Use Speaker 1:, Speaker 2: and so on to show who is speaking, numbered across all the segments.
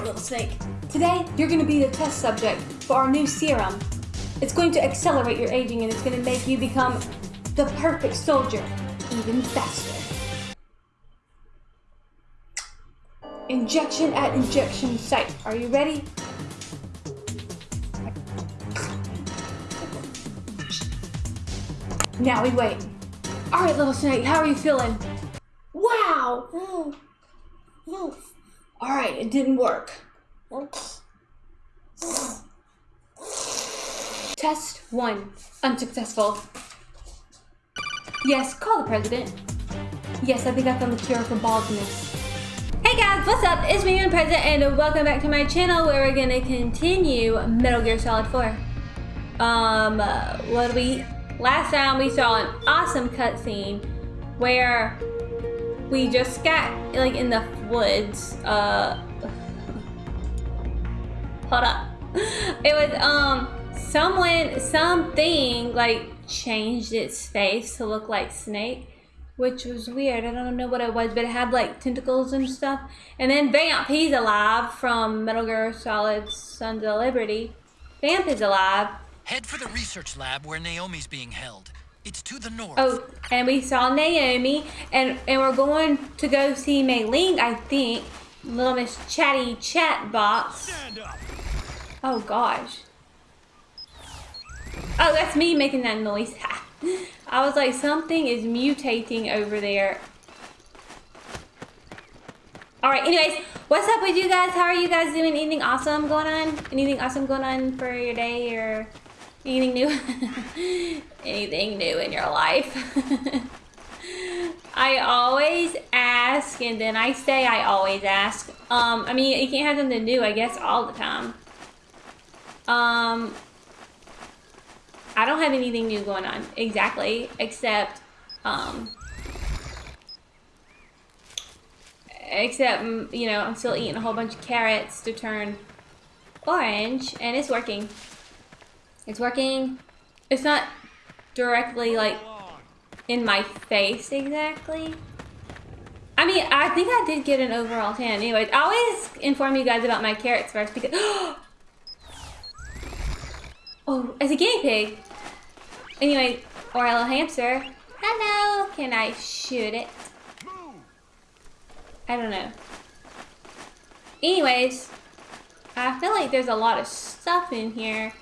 Speaker 1: Little snake. Today, you're gonna be the test subject for our new serum. It's going to accelerate your aging and it's gonna make you become the perfect soldier, even faster. Injection at injection site. Are you ready? Now we wait. Alright, little snake, how are you feeling? Wow! Mm. Mm. Alright, it didn't work. Test one. Unsuccessful. Yes, call the president. Yes, I think I found the cure for baldness. Hey guys, what's up? It's me, and President, and welcome back to my channel where we're gonna continue Metal Gear Solid 4. Um, uh, what we... Last time we saw an awesome cutscene where we just got, like, in the woods, uh... Hold up. It was, um, someone, something, like, changed its face to look like Snake which was weird. I don't know what it was, but it had like tentacles and stuff. And then Vamp, he's alive from Metal Gear Solid Sons of Liberty. Vamp is alive.
Speaker 2: Head for the research lab where Naomi's being held. It's to the north.
Speaker 1: Oh, and we saw Naomi, and and we're going to go see Mei Ling, I think. Little Miss Chatty Chat Box. Oh gosh. Oh, that's me making that noise. I was like, something is mutating over there. Alright, anyways, what's up with you guys? How are you guys doing? Anything awesome going on? Anything awesome going on for your day or anything new? anything new in your life? I always ask and then I say I always ask. Um, I mean, you can't have something new, I guess, all the time. Um, I don't have anything new going on exactly, except, um, except, mm, you know, I'm still eating a whole bunch of carrots to turn orange, and it's working. It's working. It's not directly, like, in my face exactly. I mean, I think I did get an overall 10. Anyways, I always inform you guys about my carrots first because... oh, as a guinea pig. Anyway, or a little hamster. Hello, can I shoot it? I don't know. Anyways, I feel like there's a lot of stuff in here.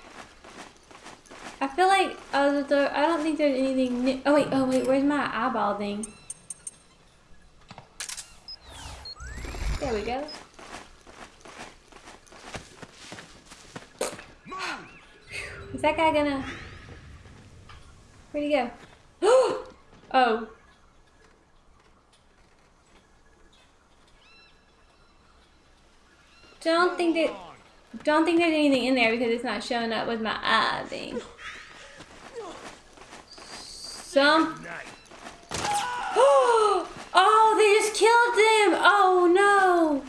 Speaker 1: I feel like uh, the, I don't think there's anything new. Oh wait, oh wait, where's my eyeball thing? There we go. Is that guy gonna... Where'd he go? oh. Don't think that don't think there's anything in there because it's not showing up with my eye thing. Some Oh, they just killed him! Oh no!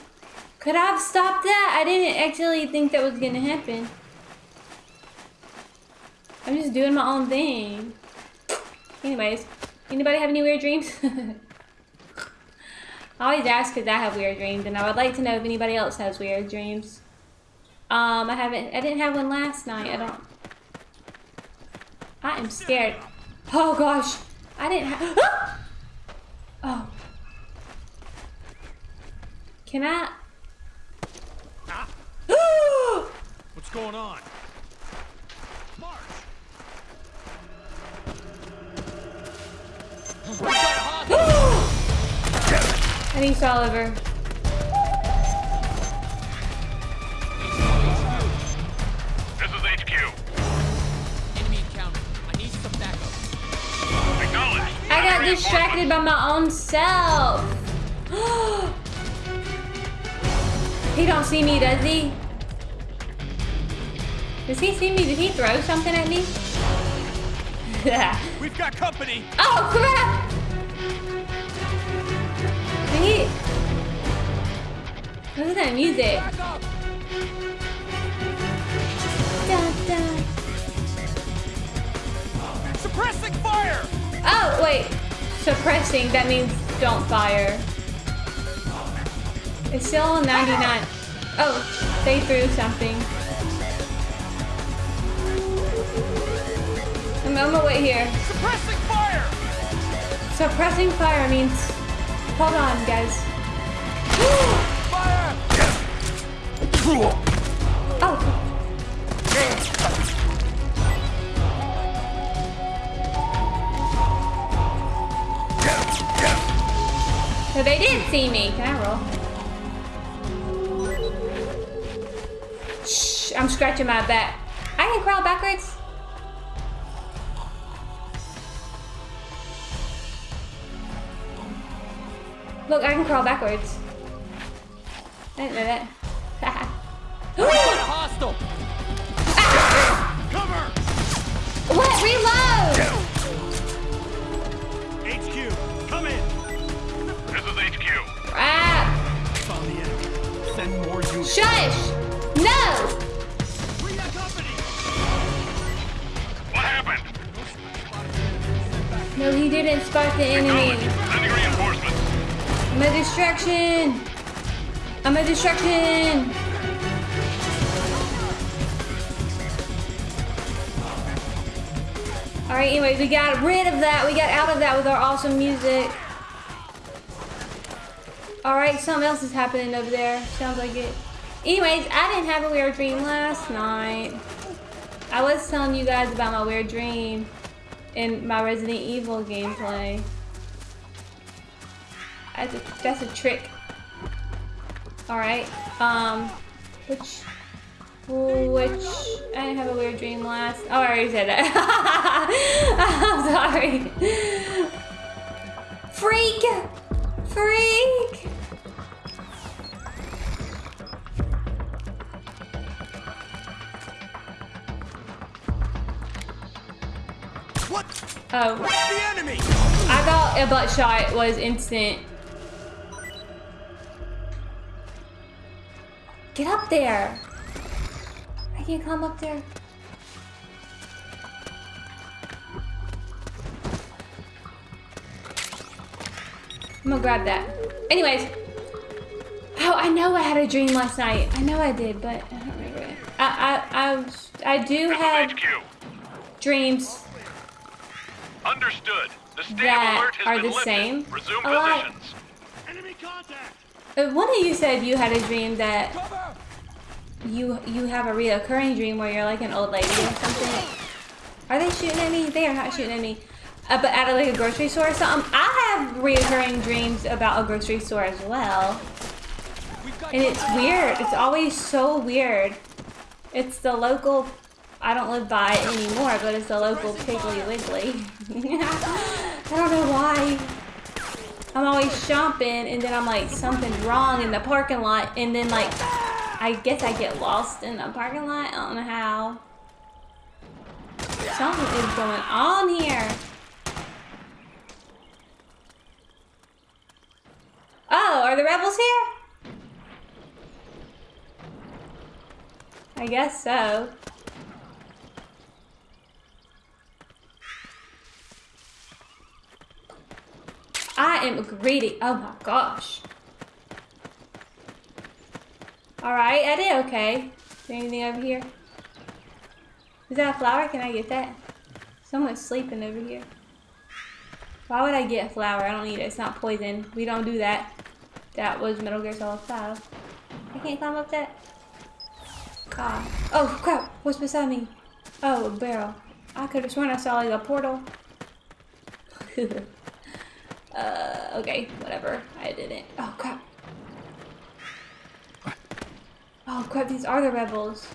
Speaker 1: Could I have stopped that? I didn't actually think that was gonna happen. I'm just doing my own thing. Anyways, anybody have any weird dreams? I always ask because I have weird dreams, and I would like to know if anybody else has weird dreams. Um, I haven't, I didn't have one last night. I don't. I am scared. Oh gosh, I didn't have. Oh! oh. Can I? Ah!
Speaker 3: What's going on?
Speaker 1: I think it's Oliver. Got distracted by my own self. he don't see me, does he? Does he see me? Did he throw something at me?
Speaker 3: We've got company.
Speaker 1: Oh crap! Did he? What is that music? Dun, dun.
Speaker 3: Suppressing fire.
Speaker 1: Oh wait, suppressing. That means don't fire. It's still 99. Oh, they threw something. I'm on my way here.
Speaker 3: Suppressing fire!
Speaker 1: Suppressing fire means... Hold on, guys.
Speaker 3: Fire!
Speaker 1: Oh, so they did see me. Can I roll? Shh, I'm scratching my back. I can crawl backwards. Look, I can crawl backwards. I didn't know that.
Speaker 3: Hostile! Ah! Cover!
Speaker 1: what? Reload! Shush! No!
Speaker 3: Bring that company! What happened?
Speaker 1: No, he didn't spot the enemy.
Speaker 3: Sending reinforcements.
Speaker 1: I'm a distraction. I'm a distraction. All right, anyways, we got rid of that. We got out of that with our awesome music. All right, something else is happening over there. Sounds like it. Anyways, I didn't have a weird dream last night. I was telling you guys about my weird dream in my Resident Evil gameplay. That's a, that's a trick. Alright, um, which, which, I didn't have a weird dream last, oh, I already said that. I'm sorry. Freak! Freak!
Speaker 3: What?
Speaker 1: Oh,
Speaker 3: The enemy!
Speaker 1: I thought a butt shot was instant. Get up there! I can't climb up there. I'm gonna grab that. Anyways. Oh, I know I had a dream last night. I know I did, but I don't remember it. I, I, I, I do have dreams
Speaker 3: Understood. The state
Speaker 1: That
Speaker 3: of alert has
Speaker 1: are
Speaker 3: been
Speaker 1: the
Speaker 3: lifted.
Speaker 1: same?
Speaker 3: Resume
Speaker 1: A lot.
Speaker 3: positions. Enemy contact!
Speaker 1: Uh, One of you said you had a dream that
Speaker 3: Cover!
Speaker 1: you you have a reoccurring dream where you're like an old lady or something. Are they shooting at me? They are not shooting at me. Uh, but out of like a grocery store or something. I have reoccurring dreams about a grocery store as well. And it's weird. It's always so weird. It's the local, I don't live by it anymore, but it's the local Piggly Wiggly. I don't know why. I'm always shopping and then I'm like, something's wrong in the parking lot. And then like, I guess I get lost in the parking lot. I don't know how. Something is going on here. Oh, are the rebels here? I guess so. I am greedy. Oh my gosh. Alright, I did okay. Is there anything over here? Is that a flower? Can I get that? Someone's sleeping over here. Why would I get a flower? I don't need it. It's not poison. We don't do that. That was Metal Gear Solid 5. I can't climb up that. God. Oh crap! What's beside me? Oh, a barrel. I could have sworn I saw like a portal. uh, okay, whatever. I didn't. Oh crap. Oh crap, these are the rebels.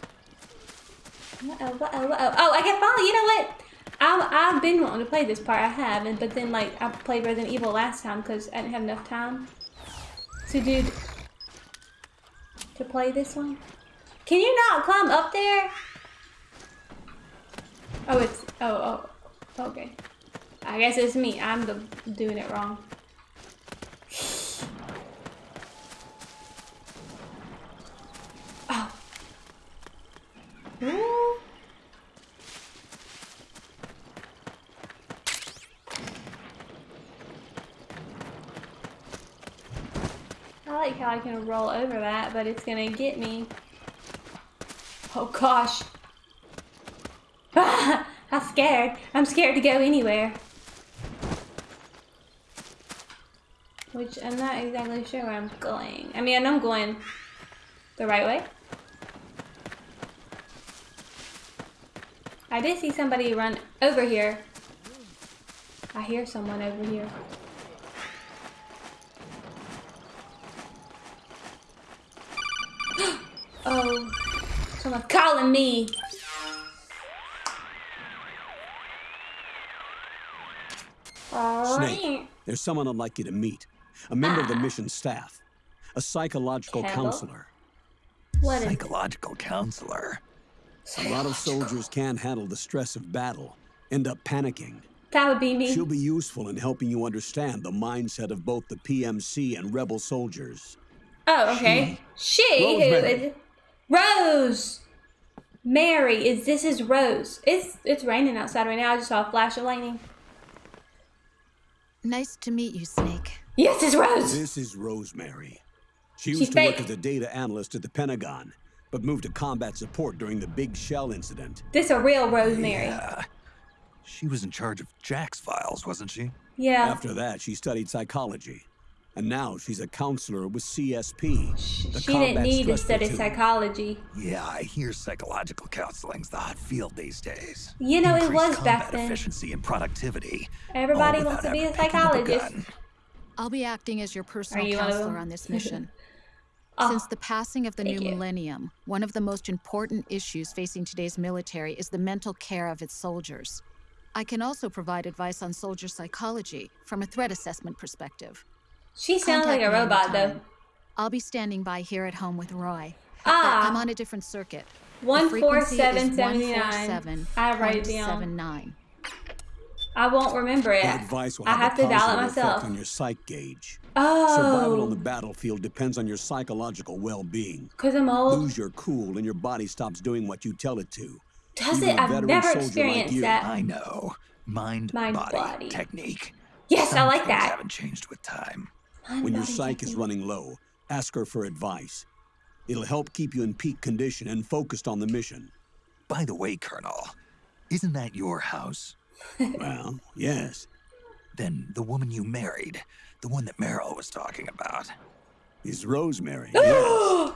Speaker 1: Uh-oh, uh-oh, uh-oh. Oh, I can finally, you know what? I, I've been wanting to play this part, I have, and, but then like, I played Resident Evil last time because I didn't have enough time to do, to play this one. Can you not climb up there? Oh, it's, oh, oh, okay. I guess it's me, I'm the, doing it wrong. Oh. Ooh. I like how I can roll over that, but it's gonna get me. Oh gosh. I'm scared. I'm scared to go anywhere. Which I'm not exactly sure where I'm going. I mean, I know I'm going the right way. I did see somebody run over here. I hear someone over here. oh, someone's calling me.
Speaker 4: Snake, there's someone I'd like you to meet. A member of the mission staff. A psychological
Speaker 1: Campbell?
Speaker 4: counselor.
Speaker 1: What is
Speaker 5: Psychological counselor.
Speaker 4: A lot of soldiers can't handle the stress of battle, end up panicking.
Speaker 1: that? Would be me.
Speaker 4: She'll be useful in helping you understand the mindset of both the PMC and rebel soldiers.
Speaker 1: Oh, okay. She, who
Speaker 4: Rosemary.
Speaker 1: is Rose. Mary is this is Rose. It's it's raining outside right now. I just saw a flash of lightning.
Speaker 6: Nice to meet you, Snake.
Speaker 1: Yes, it's Rose.
Speaker 4: This is Rosemary. She
Speaker 1: She's
Speaker 4: used to work as a data analyst at the Pentagon, but moved to combat support during the Big Shell incident.
Speaker 1: This a real Rosemary.
Speaker 5: Yeah. She was in charge of Jack's files, wasn't she?
Speaker 1: Yeah.
Speaker 4: After that, she studied psychology. And now she's a counselor with CSP.
Speaker 1: she didn't need to study psychology.
Speaker 5: Yeah, I hear psychological counseling's the hot field these days.
Speaker 1: You know, it was back then.
Speaker 5: efficiency and productivity.
Speaker 1: Everybody wants to be a psychologist.
Speaker 6: I'll be acting as your personal
Speaker 1: you uh,
Speaker 6: counselor
Speaker 1: them?
Speaker 6: on this mission.
Speaker 1: Oh,
Speaker 6: Since the passing of the new
Speaker 1: you.
Speaker 6: millennium, one of the most important issues facing today's military is the mental care of its soldiers. I can also provide advice on soldier psychology from a threat assessment perspective.
Speaker 1: she sounds like a robot though.
Speaker 6: I'll be standing by here at home with Roy. But ah. I'm
Speaker 1: Ah,
Speaker 6: on a different circuit.
Speaker 1: One four seven ah, seventy nine. I write it down.
Speaker 6: 147.79.
Speaker 1: I won't remember it.
Speaker 4: Her advice will
Speaker 1: I
Speaker 4: have,
Speaker 1: have to dial it myself.
Speaker 4: on your psych gauge. Oh. Survival on the
Speaker 1: Oh,
Speaker 4: battlefield depends on your psychological well-being.
Speaker 1: cause I'm old.
Speaker 4: Lose your cool and your body stops doing what you tell it to.
Speaker 1: Does
Speaker 4: Even
Speaker 1: it?
Speaker 4: a
Speaker 1: I've never
Speaker 4: soldier like
Speaker 1: experienced
Speaker 4: you.
Speaker 1: that.
Speaker 5: I know. Mind,
Speaker 1: Mind,
Speaker 5: body,
Speaker 1: body.
Speaker 5: technique.
Speaker 1: Yes, I
Speaker 5: Some
Speaker 1: like
Speaker 5: things
Speaker 1: that.
Speaker 5: haven't changed with time.
Speaker 1: Mind,
Speaker 4: When your
Speaker 1: body,
Speaker 4: psych is running low, ask her for advice. It'll help keep you in peak condition and focused on the mission.
Speaker 5: By the way, Colonel, isn't that your house?
Speaker 4: Well, yes,
Speaker 5: Then the woman you married, the one that Meryl was talking about.
Speaker 4: is Rosemary. yes.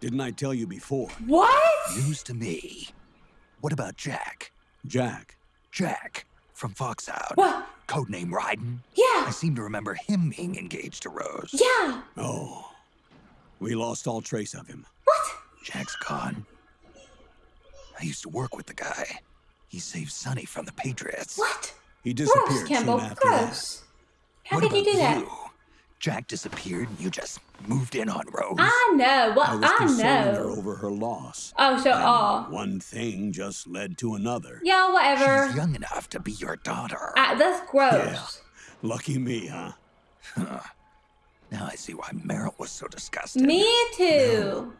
Speaker 4: Didn't I tell you before?
Speaker 1: What?
Speaker 5: News to me. What about Jack?
Speaker 4: Jack,
Speaker 5: Jack from Foxhound.
Speaker 1: What?
Speaker 5: Codename Raiden.
Speaker 1: Yeah.
Speaker 5: I seem to remember him being engaged to Rose.
Speaker 1: Yeah.
Speaker 4: oh, we lost all trace of him.
Speaker 1: What?
Speaker 5: Jack's gone. I used to work with the guy. He saved Sunny from the Patriots.
Speaker 1: What?
Speaker 4: He
Speaker 1: Gross,
Speaker 4: disappeared soon
Speaker 1: Campbell.
Speaker 4: after that.
Speaker 1: Gross. How
Speaker 5: What
Speaker 1: could you
Speaker 5: about
Speaker 1: do that?
Speaker 5: you? Jack disappeared and you just moved in on Rose.
Speaker 1: I know. What
Speaker 4: I was
Speaker 1: I
Speaker 4: consoling her
Speaker 1: know.
Speaker 4: over her loss.
Speaker 1: Oh, so
Speaker 4: And
Speaker 1: oh.
Speaker 4: One thing just led to another.
Speaker 1: Yeah, whatever.
Speaker 5: She's young enough to be your daughter.
Speaker 1: Ah, that's gross. Yeah.
Speaker 4: Lucky me, huh?
Speaker 5: Now I see why Meryl was so disgusted.
Speaker 1: Me too.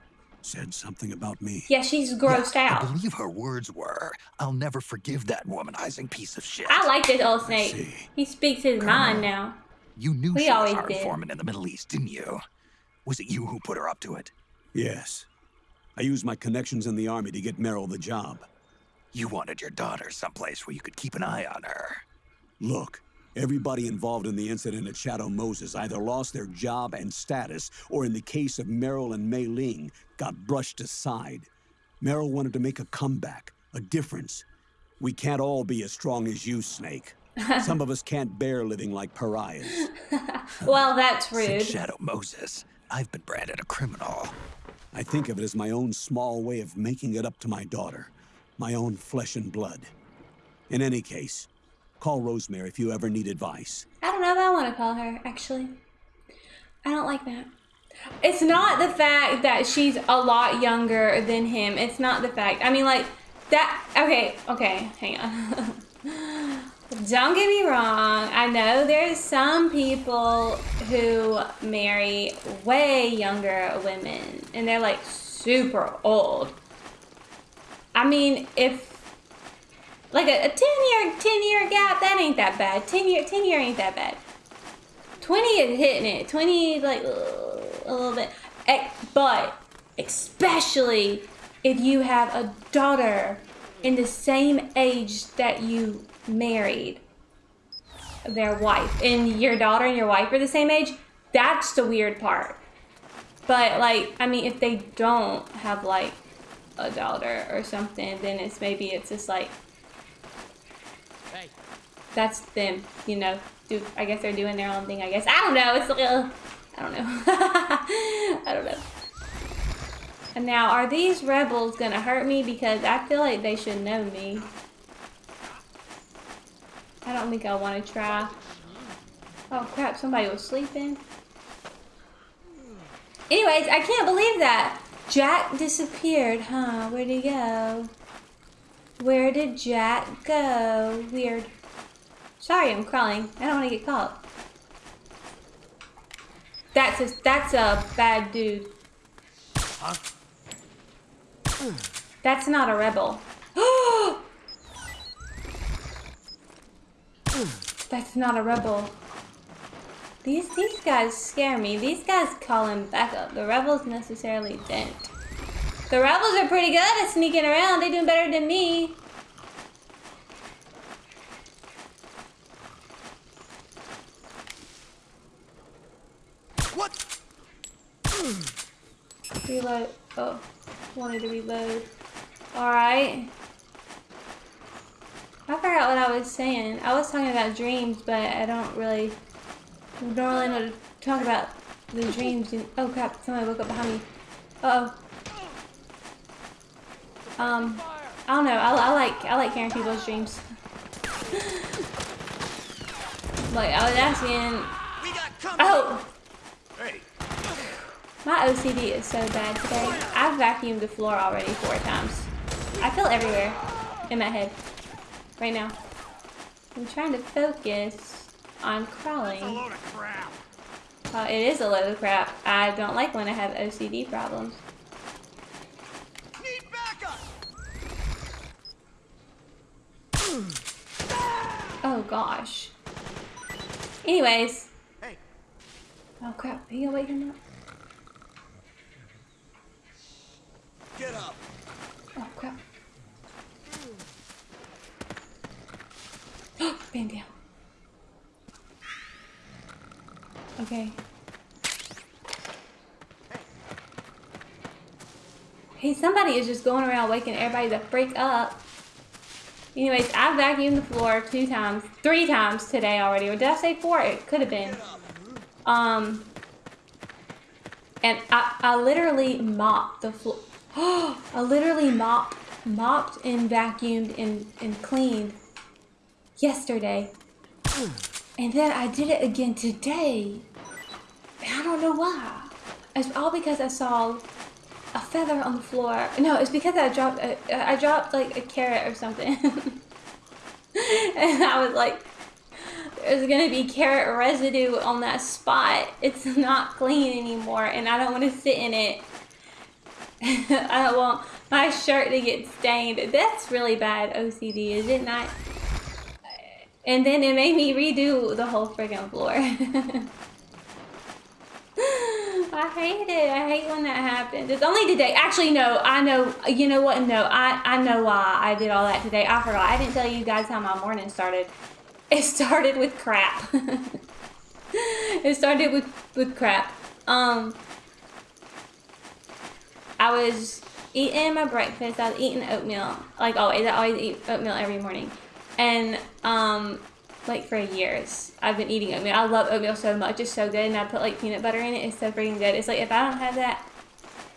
Speaker 4: Said something about me.
Speaker 1: Yeah, she's grossed
Speaker 5: I
Speaker 1: out.
Speaker 5: believe her words were, I'll never forgive that womanizing piece of shit.
Speaker 1: I like this old snake. He speaks his mind now.
Speaker 5: You knew
Speaker 1: We
Speaker 5: she was
Speaker 1: always
Speaker 5: our
Speaker 1: did.
Speaker 5: informant in the Middle East, didn't you? Was it you who put her up to it?
Speaker 4: Yes. I used my connections in the army to get Meryl the job.
Speaker 5: You wanted your daughter someplace where you could keep an eye on her.
Speaker 4: Look, everybody involved in the incident at Shadow Moses either lost their job and status, or in the case of Meryl and Mei Ling, got brushed aside. Meryl wanted to make a comeback, a difference. We can't all be as strong as you, Snake. Some of us can't bear living like pariahs.
Speaker 1: Well, that's rude.
Speaker 5: Since Shadow Moses, I've been branded a criminal.
Speaker 4: I think of it as my own small way of making it up to my daughter, my own flesh and blood. In any case, call Rosemary if you ever need advice.
Speaker 1: I don't know if I want to call her, actually. I don't like that. It's not the fact that she's a lot younger than him. It's not the fact. I mean, like, that. Okay, okay, hang on. don't get me wrong. I know there's some people who marry way younger women, and they're like super old. I mean, if like a, a 10 year 10 year gap that ain't that bad 10 year 10 year ain't that bad 20 is hitting it 20 like a little bit. But especially if you have a daughter in the same age that you married their wife, and your daughter and your wife are the same age, that's the weird part. But like, I mean, if they don't have like a daughter or something, then it's maybe it's just like that's them, you know. Do I guess they're doing their own thing. I guess I don't know. It's a little, I don't know. I don't know. And now, are these rebels gonna hurt me? Because I feel like they should know me. I don't think I want to try. Oh crap! Somebody was sleeping. Anyways, I can't believe that. Jack disappeared, huh? Where'd he go? Where did Jack go? Weird. Sorry, I'm crawling. I don't want to get caught. That's a, that's a bad dude. Huh? That's not a rebel. that's not a rebel. These these guys scare me. These guys call him back up. The rebels necessarily didn't. The rebels are pretty good at sneaking around. They're doing better than me.
Speaker 5: What?
Speaker 1: Reload. Oh, wanted to reload. Alright. I forgot what I was saying. I was talking about dreams, but I don't really don't really know to talk about the dreams. And, oh crap! Somebody woke up behind me. Uh oh. Um, I don't know. I, I like I like hearing people's dreams. like I was asking. Oh. My OCD is so bad today. I've vacuumed the floor already four times. I feel everywhere in my head right now. I'm trying to focus on crawling. That's a load of crap. Uh, it is a load of crap. I don't like when I have OCD problems. Oh gosh. Anyways. Hey. Oh crap, are you gonna wake him up? Get up. Oh crap. Band down. Okay. Hey, somebody is just going around waking everybody the freak up. Anyways, I vacuumed the floor two times, three times today already. Or did I say four? It could have been. Um, and I, I literally mopped the floor. I literally mopped, mopped and vacuumed and, and cleaned yesterday. And then I did it again today. I don't know why. It's all because I saw a feather on the floor. No, it's because I dropped a, I dropped like a carrot or something. and I was like, there's gonna be carrot residue on that spot. It's not clean anymore and I don't want to sit in it. I don't want my shirt to get stained. That's really bad OCD, is it not? And then it made me redo the whole friggin' floor. I hate it. I hate when that happens. It's only today. Actually, no. I know. You know what? No. I, I know why I did all that today. I forgot. I didn't tell you guys how my morning started. It started with crap. it started with, with crap. Um, I was eating my breakfast. I was eating oatmeal. Like always. I always eat oatmeal every morning. And, um, like for years. I've been eating oatmeal. I love oatmeal so much. It's so good. And I put like peanut butter in it. It's so freaking good. It's like if I don't have that,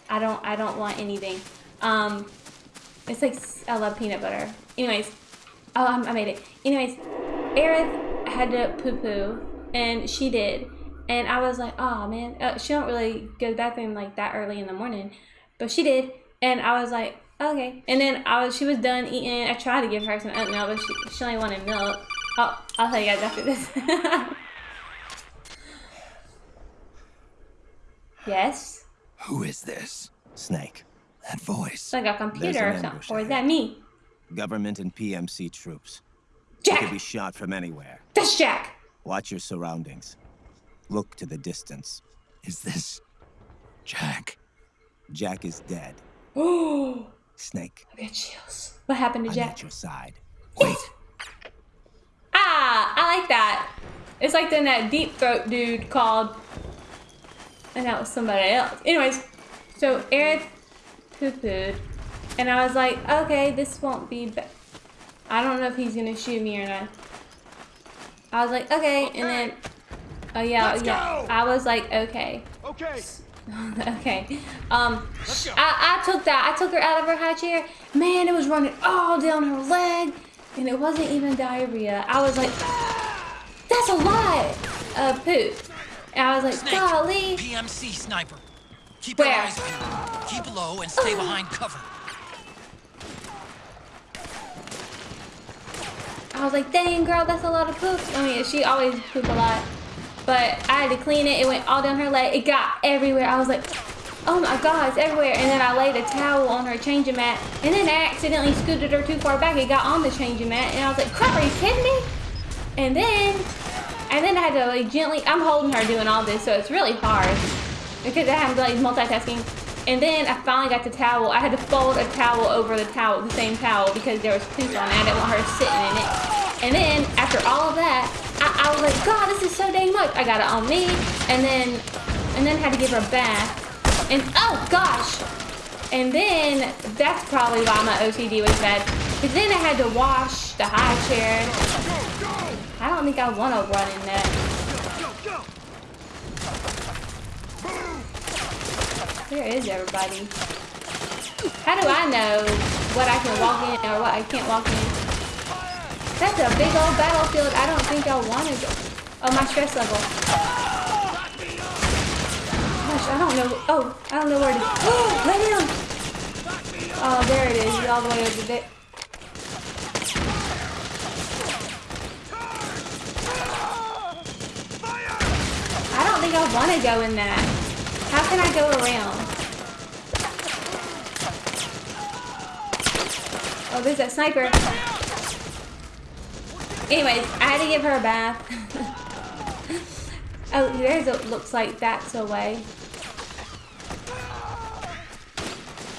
Speaker 1: I don't I don't want anything. Um, it's like I love peanut butter. Anyways, oh I made it. Anyways, Aerith had to poo poo, and she did. And I was like, oh man, uh, she don't really go to the bathroom like that early in the morning, but she did. And I was like, okay. And then I was she was done eating. I tried to give her some oatmeal, but she, she only wanted milk. Oh, I'll tell you guys after this. yes?
Speaker 5: Who is this? Snake. That voice.
Speaker 1: It's like a computer or something. Or is that me?
Speaker 7: Government and PMC troops.
Speaker 1: Jack!
Speaker 7: You could be shot from anywhere.
Speaker 1: That's Jack!
Speaker 7: Watch your surroundings. Look to the distance.
Speaker 5: Is this Jack.
Speaker 7: Jack is dead.
Speaker 1: Oh,
Speaker 7: Snake,
Speaker 1: I got chills. What happened to
Speaker 7: I'm
Speaker 1: Jack?
Speaker 7: at your side.
Speaker 5: Wait.
Speaker 1: I like that. It's like then that deep throat dude called, and that was somebody else. Anyways, so Aerith poo-pooed, and I was like, okay, this won't be. Ba I don't know if he's gonna shoot me or not. I was like, okay, and then, oh yeah,
Speaker 3: Let's
Speaker 1: yeah.
Speaker 3: go!
Speaker 1: I was like, okay.
Speaker 3: Okay.
Speaker 1: okay. Um. I, I took that. I took her out of her high chair. Man, it was running all down her leg, and it wasn't even diarrhea. I was like, that's a lot of poop. And I was like,
Speaker 2: Snake,
Speaker 1: golly.
Speaker 2: PMC sniper. Keep
Speaker 1: Where?
Speaker 2: your eyes peeled. Keep low and stay behind cover.
Speaker 1: I was like, dang, girl, that's a lot of poop. I mean, she always poop a lot. But I had to clean it. It went all down her leg. It got everywhere. I was like, oh my god, it's everywhere. And then I laid a towel on her changing mat. And then I accidentally scooted her too far back. It got on the changing mat. And I was like, crap, are you kidding me? And then, and then I had to like gently, I'm holding her doing all this. So it's really hard. Because I have like multitasking. And then I finally got the towel. I had to fold a towel over the towel, the same towel, because there was poop on it. I didn't want her sitting in it. And then after all of that, I, I was like, God, this is so dang much. I got it on me, and then, and then had to give her a bath. And oh gosh. And then that's probably why my OCD was bad. Because then I had to wash the high chair. I don't think I want to run in that. Where is everybody? How do I know what I can walk in or what I can't walk in? That's a big old battlefield. I don't think I want to go. Oh, my stress level. Gosh, I don't know. Oh, I don't know where to. Oh, let him. Oh, there it is. All the way over there. I don't think I want to go in that. How can I go around? Oh, there's that sniper. Anyways, I had to give her a bath. oh, there's a, looks like that's a way.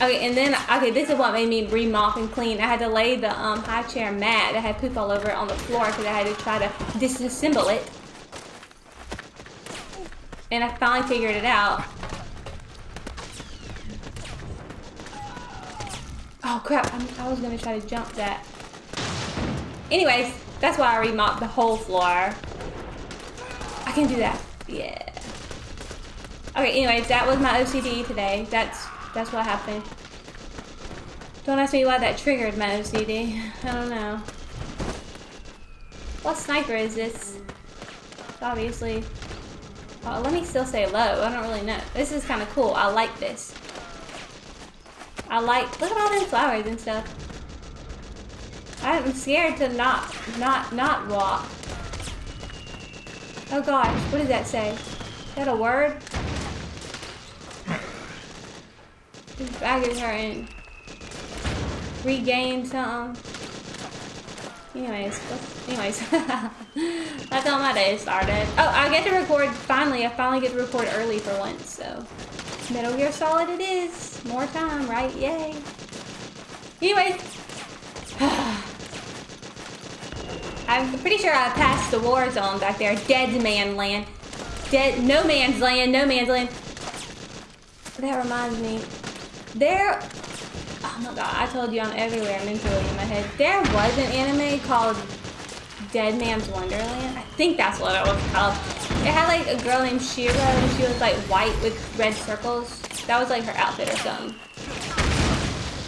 Speaker 1: Okay, and then, okay, this is what made me re-mop and clean. I had to lay the um, high chair mat that had poop all over it on the floor because I had to try to disassemble it. And I finally figured it out. Oh crap, I'm, i was gonna try to jump that. Anyways, that's why I remopped the whole floor. I can do that. Yeah. Okay, anyways, that was my OCD today. That's that's what happened. Don't ask me why that triggered my OCD. I don't know. What sniper is this? Obviously. Oh, let me still say low. I don't really know. This is kind of cool. I like this. I like, look at all these flowers and stuff. I'm scared to not, not, not walk. Oh gosh, what does that say? Is that a word? This bag is hurting. Regain something. Anyways, anyways, that's how my day started. Oh, I get to record, finally, I finally get to record early for once, so. Metal Gear Solid it is. More time, right? Yay. Anyways. I'm pretty sure I passed the war zone back there. Dead man land. Dead, no man's land, no man's land. That reminds me. There, oh my god, I told you I'm everywhere mentally in my head. There was an anime called Dead Man's Wonderland. I think that's what it was called. It had like a girl named Shira and she was like white with red circles. That was like her outfit or something.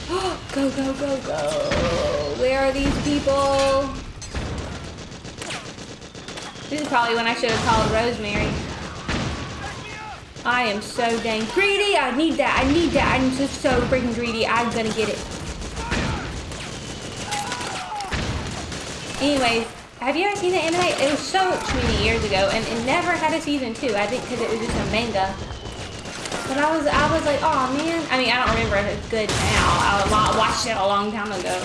Speaker 1: go, go, go, go. Where are these people? This is probably when I should have called Rosemary. I am so dang greedy. I need that. I need that. I'm just so freaking greedy. I'm gonna get it. Anyways, have you ever seen the anime? It was so many years ago, and it never had a season two. I think because it was just a manga. But I was, I was like, oh man. I mean, I don't remember if it's good now. I watched it a long time ago.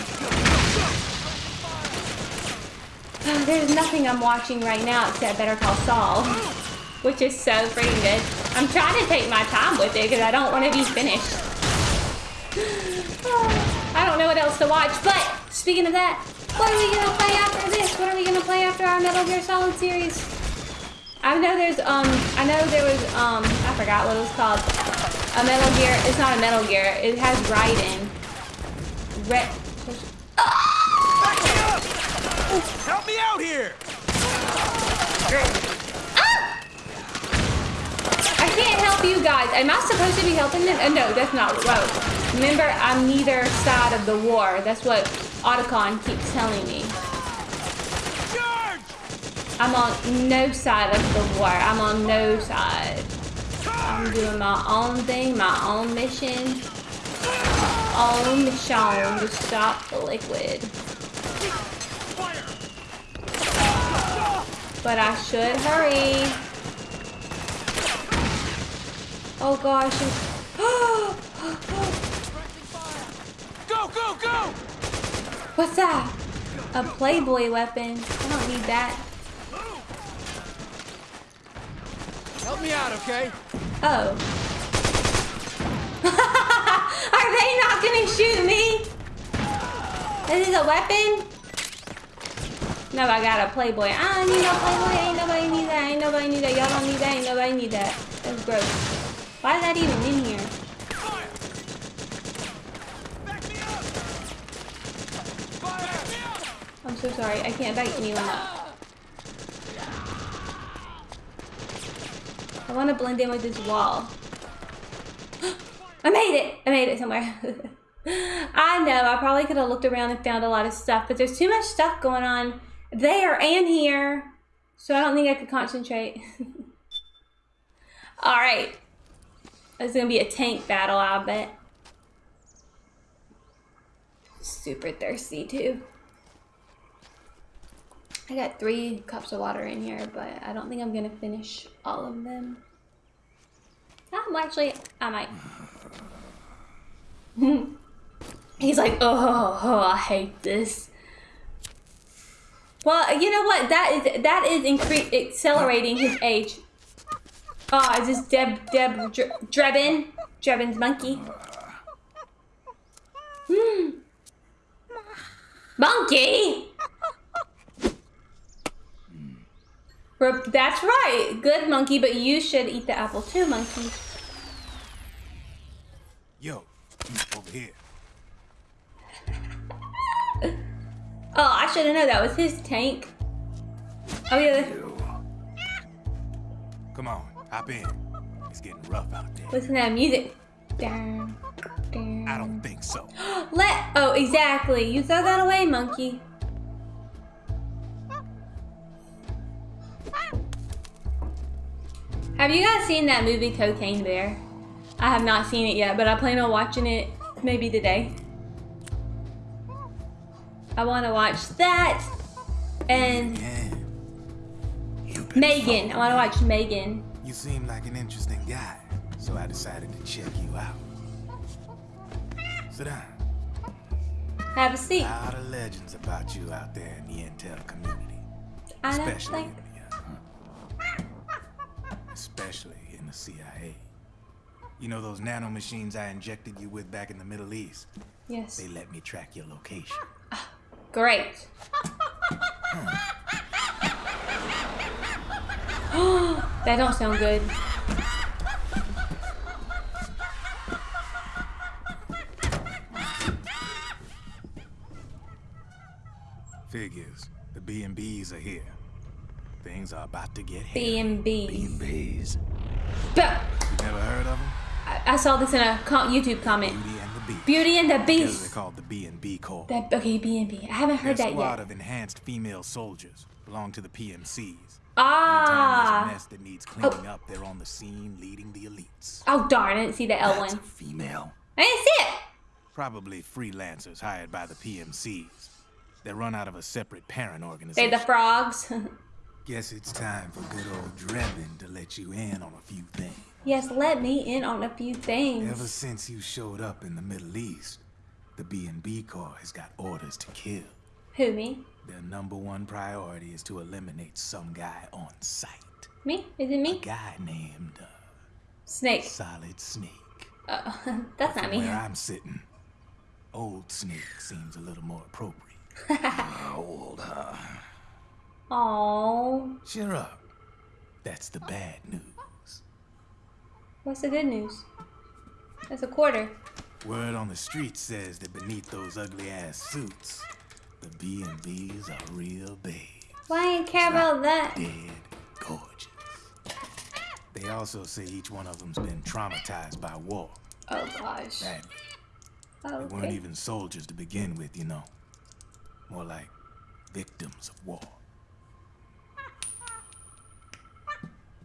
Speaker 1: There's nothing I'm watching right now except Better Call Saul. Which is so freaking good. I'm trying to take my time with it because I don't want to be finished. I don't know what else to watch, but speaking of that, what are we gonna play after this? What are we gonna play after our Metal Gear Solid series? I know there's um I know there was um I forgot what it was called. A Metal Gear. It's not a Metal Gear. It has Raiden. Red.
Speaker 3: Help me out here!
Speaker 1: I can't help you guys. Am I supposed to be helping them? Uh, no, that's not. Whoa. Remember, I'm neither side of the war. That's what Otacon keeps telling me.
Speaker 3: Charge!
Speaker 1: I'm on no side of the war. I'm on no side. I'm doing my own thing, my own mission. Own mission to stop the liquid. But I should hurry. Oh gosh.
Speaker 3: Go, go, go!
Speaker 1: What's that? A Playboy weapon. I don't need that.
Speaker 3: Help me out, okay?
Speaker 1: Oh. Are they not gonna shoot me? This is a weapon? No, I got a Playboy. I don't need no Playboy. Ain't nobody need that. Ain't nobody need that. Y'all don't need that. Ain't nobody need that. That's gross. Why is that even in here? I'm so sorry. I can't back anyone up. I want to blend in with this wall. I made it! I made it somewhere. I know, I probably could have looked around and found a lot of stuff, but there's too much stuff going on there and here. So I don't think I could concentrate. Alright. It's gonna be a tank battle, I bet. Super thirsty too. I got three cups of water in here, but I don't think I'm gonna finish all of them. Um, actually, I might. He's like, oh, oh, I hate this. Well, you know what? That is that is accelerating his age. Oh, is this Deb Deb Dre Drebin? Drebin's monkey. Hmm. Monkey. That's right. Good monkey, but you should eat the apple too, monkey.
Speaker 3: Yo, over here.
Speaker 1: Oh, I should have known that was his tank. Oh yeah,
Speaker 3: Come on, hop in. It's getting rough out there.
Speaker 1: listen to that music. Down, down.
Speaker 3: I don't think so.
Speaker 1: Let oh exactly. You throw that away, monkey. Have you guys seen that movie Cocaine Bear? I have not seen it yet, but I plan on watching it maybe today. I want to watch that and
Speaker 3: Yeah. You better
Speaker 1: Megan. I want to watch Megan.
Speaker 3: You seem like an interesting guy, so I decided to check you out. Sit down.
Speaker 1: Have a seat.
Speaker 3: A lot of legends about you out there in the intel community,
Speaker 1: I
Speaker 3: especially
Speaker 1: think.
Speaker 3: in the, uh, especially in the CIA. You know those nanomachines I injected you with back in the Middle East?
Speaker 1: Yes.
Speaker 3: They let me track your location.
Speaker 1: Great. that don't sound good.
Speaker 3: Figures. The B&Bs are here. Things are about to get
Speaker 1: B
Speaker 3: hairy.
Speaker 1: and B.
Speaker 5: Bees.
Speaker 1: But
Speaker 3: You never heard of them?
Speaker 1: I, I saw this in a YouTube comment.
Speaker 3: Beauty and the Beast.
Speaker 1: Beauty and the
Speaker 3: Together they're called the B&B Corps.
Speaker 1: That okay, B and B. I haven't heard
Speaker 3: Their
Speaker 1: that
Speaker 3: squad
Speaker 1: yet.
Speaker 3: of enhanced female soldiers belong to the PMCs. Anytime there's a
Speaker 1: Ah.
Speaker 3: mess that needs cleaning up, they're on the scene leading the elites.
Speaker 1: Oh darn! I didn't see the L one.
Speaker 5: a female.
Speaker 1: I didn't see it.
Speaker 3: Probably freelancers hired by the PMCs. They run out of a separate parent
Speaker 1: They
Speaker 3: organization.
Speaker 1: the frogs.
Speaker 3: Guess it's time for good old Drebin to let you in on a few things.
Speaker 1: yes, let me in on a few things.
Speaker 3: Ever since you showed up in the Middle East, the B&B Corps has got orders to kill.
Speaker 1: Who me?
Speaker 3: Their number one priority is to eliminate some guy on sight.
Speaker 1: Me? Is it me?
Speaker 3: A guy named uh,
Speaker 1: Snake.
Speaker 3: Solid Snake.
Speaker 1: Uh, that's not me.
Speaker 3: Where I'm sitting, Old Snake seems a little more appropriate.
Speaker 5: Old, huh?
Speaker 1: Oh,
Speaker 3: Cheer up. That's the bad news.
Speaker 1: what's the good news? That's a quarter.
Speaker 3: Word on the street says that beneath those ugly ass suits, the B and B's are real babes,
Speaker 1: Why you care about that?
Speaker 3: dead gorgeous. They also say each one of them's been traumatized by war.
Speaker 1: Oh gosh.
Speaker 3: Badly.
Speaker 1: Oh,
Speaker 3: They weren't even soldiers to begin with, you know. More like victims of war.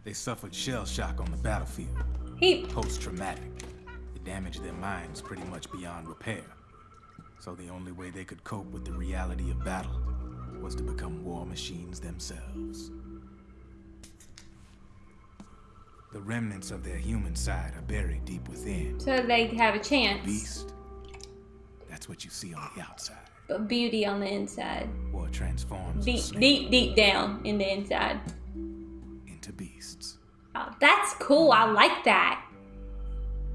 Speaker 3: They suffered shell shock on the battlefield,
Speaker 1: He.
Speaker 3: post traumatic. It damaged their minds pretty much beyond repair. So the only way they could cope with the reality of battle was to become war machines themselves. The remnants of their human side are buried deep within.
Speaker 1: So they have a chance,
Speaker 3: Beast. That's what you see on the outside.
Speaker 1: but beauty on the inside.
Speaker 3: War transforms
Speaker 1: Deep, deep, deep down in the inside.
Speaker 3: into beasts.
Speaker 1: Oh, that's cool. I like that.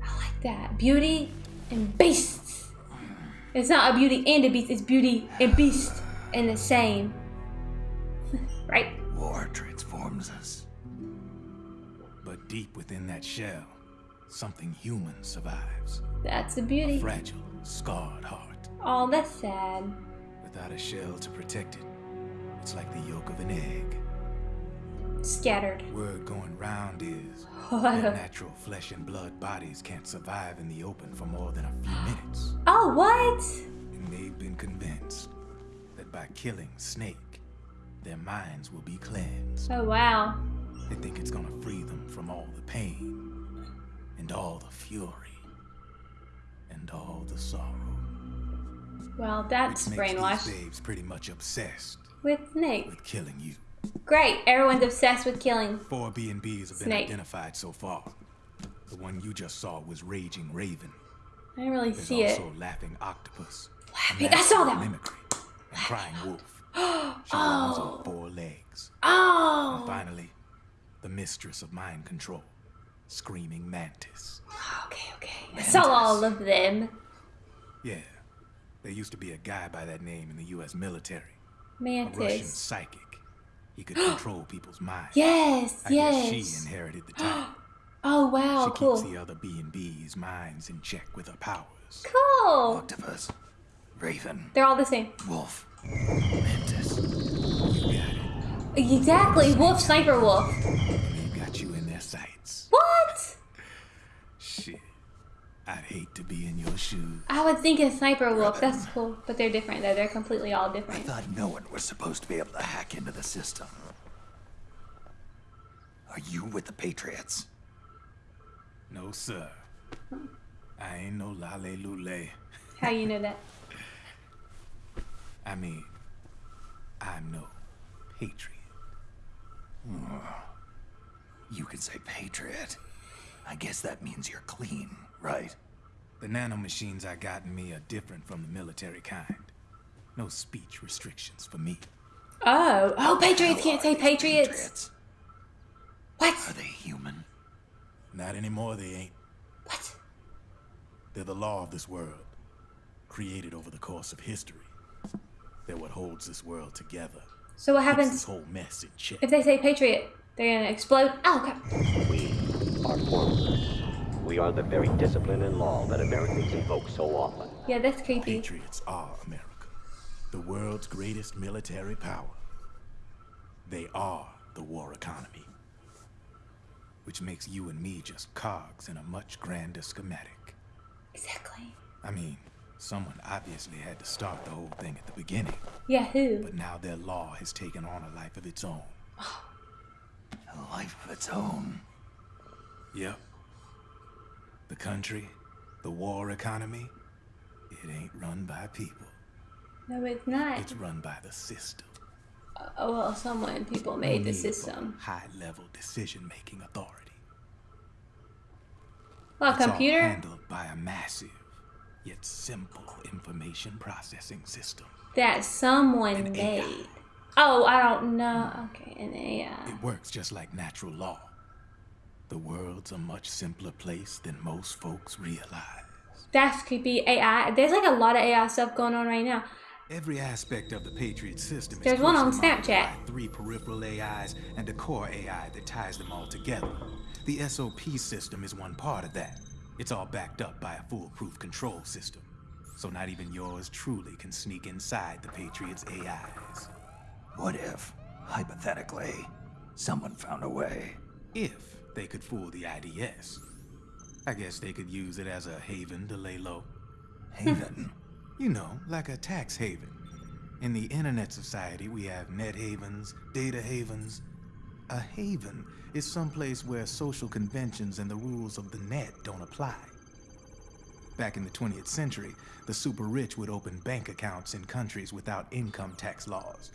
Speaker 1: I like that. Beauty and beasts. It's not a beauty and a beast. It's beauty and beast in the same. right?
Speaker 5: War transforms us.
Speaker 3: But deep within that shell, something human survives.
Speaker 1: That's the
Speaker 3: A
Speaker 1: beauty.
Speaker 3: fragile, scarred heart.
Speaker 1: Oh, that's sad.
Speaker 3: Without a shell to protect it, it's like the yolk of an egg.
Speaker 1: Scattered.
Speaker 3: Word going round is
Speaker 1: What
Speaker 3: natural flesh and blood bodies can't survive in the open for more than a few minutes.
Speaker 1: Oh, what?
Speaker 3: And they've been convinced that by killing Snake, their minds will be cleansed.
Speaker 1: Oh, wow.
Speaker 3: They think it's gonna free them from all the pain, and all the fury, and all the sorrow.
Speaker 1: Well, that's
Speaker 3: which makes
Speaker 1: brainwashed.
Speaker 3: these babes pretty much obsessed
Speaker 1: With Snake.
Speaker 3: with killing you.
Speaker 1: Great. Everyone's obsessed with killing.
Speaker 3: Four B and B's have been
Speaker 1: Snake.
Speaker 3: identified so far. The one you just saw was Raging Raven.
Speaker 1: I didn't really
Speaker 3: There's
Speaker 1: see it.
Speaker 3: also Laughing Octopus.
Speaker 1: Laughing- I saw that one.
Speaker 3: Mimicry. And Crying Wolf. Oh. She runs on four legs. Oh. And
Speaker 1: Oh.
Speaker 3: finally, the mistress of mind control, Screaming Mantis.
Speaker 1: Okay, okay. I saw all of them.
Speaker 3: Yeah, there used to be a guy by that name in the U.S. military. A Russian
Speaker 1: Mantis.
Speaker 3: psychic. He could control people's minds.
Speaker 1: Yes,
Speaker 3: I guess she
Speaker 1: yes.
Speaker 3: inherited the title.
Speaker 1: Oh, wow.
Speaker 3: she
Speaker 1: Cool.
Speaker 3: keeps the other B and B's minds in check with her powers.
Speaker 1: Cool.
Speaker 5: Octopus. Raven.
Speaker 1: They're all the same.
Speaker 5: Wolf. Mantis.
Speaker 3: You got it.
Speaker 1: Exactly. Wolf, sniper wolf.
Speaker 3: They got you in their sights.
Speaker 1: What?
Speaker 3: Shit. I'd hate to be in your shoes.
Speaker 1: I would think a sniper wolf. That's cool. But they're different, though. They're completely all different.
Speaker 5: I thought no one was supposed to be able to hack into the system. Are you with the Patriots?
Speaker 3: No, sir. I ain't no lale lule.
Speaker 1: How you know that?
Speaker 3: I mean, I'm no patriot. Hmm.
Speaker 5: You can say Patriot. I guess that means you're clean, right?
Speaker 3: The nanomachines I got in me are different from the military kind. No speech restrictions for me.
Speaker 1: Oh. Oh, Patriots can't say Patriots.
Speaker 5: Patriots.
Speaker 1: What?
Speaker 5: Are they human?
Speaker 3: Not anymore, they ain't.
Speaker 1: What?
Speaker 3: They're the law of this world, created over the course of history. They're what holds this world together.
Speaker 1: So what
Speaker 3: Keeps this
Speaker 1: happens
Speaker 3: whole mess in check.
Speaker 1: if they say Patriot? They're gonna explode? Oh, God.
Speaker 8: We are foreigners. We are the very discipline and law that Americans invoke so often.
Speaker 1: Yeah, that's creepy.
Speaker 3: Patriots are America, the world's greatest military power. They are the war economy, which makes you and me just cogs in a much grander schematic.
Speaker 1: Exactly.
Speaker 3: I mean, someone obviously had to start the whole thing at the beginning,
Speaker 1: Yeah, who?
Speaker 3: but now their law has taken on a life of its own.
Speaker 5: A life of its own.
Speaker 3: Yep. The country, the war economy, it ain't run by people.
Speaker 1: No, it's not.
Speaker 3: It's run by the system.
Speaker 1: Oh, well, someone, people made the
Speaker 3: Need for
Speaker 1: system.
Speaker 3: High-level decision-making authority.
Speaker 1: Well, a
Speaker 3: It's all
Speaker 1: computer?
Speaker 3: handled by a massive, yet simple information processing system.
Speaker 1: That someone
Speaker 3: An AI.
Speaker 1: made. Oh, I don't know. Okay, an AI.
Speaker 3: It works just like natural law. The world's a much simpler place than most folks realize.
Speaker 1: That's creepy. AI. There's like a lot of AI stuff going on right now.
Speaker 3: Every aspect of the Patriot system is
Speaker 1: There's one on Snapchat.
Speaker 3: Three peripheral AIs and a core AI that ties them all together. The SOP system is one part of that. It's all backed up by a foolproof control system. So not even yours truly can sneak inside the Patriots' AIs.
Speaker 5: What if, hypothetically, someone found a way?
Speaker 3: If they could fool the IDS. I guess they could use it as a haven to lay low.
Speaker 5: Haven?
Speaker 3: You know, like a tax haven. In the internet society, we have net havens, data havens. A haven is someplace where social conventions and the rules of the net don't apply. Back in the 20th century, the super rich would open bank accounts in countries without income tax laws.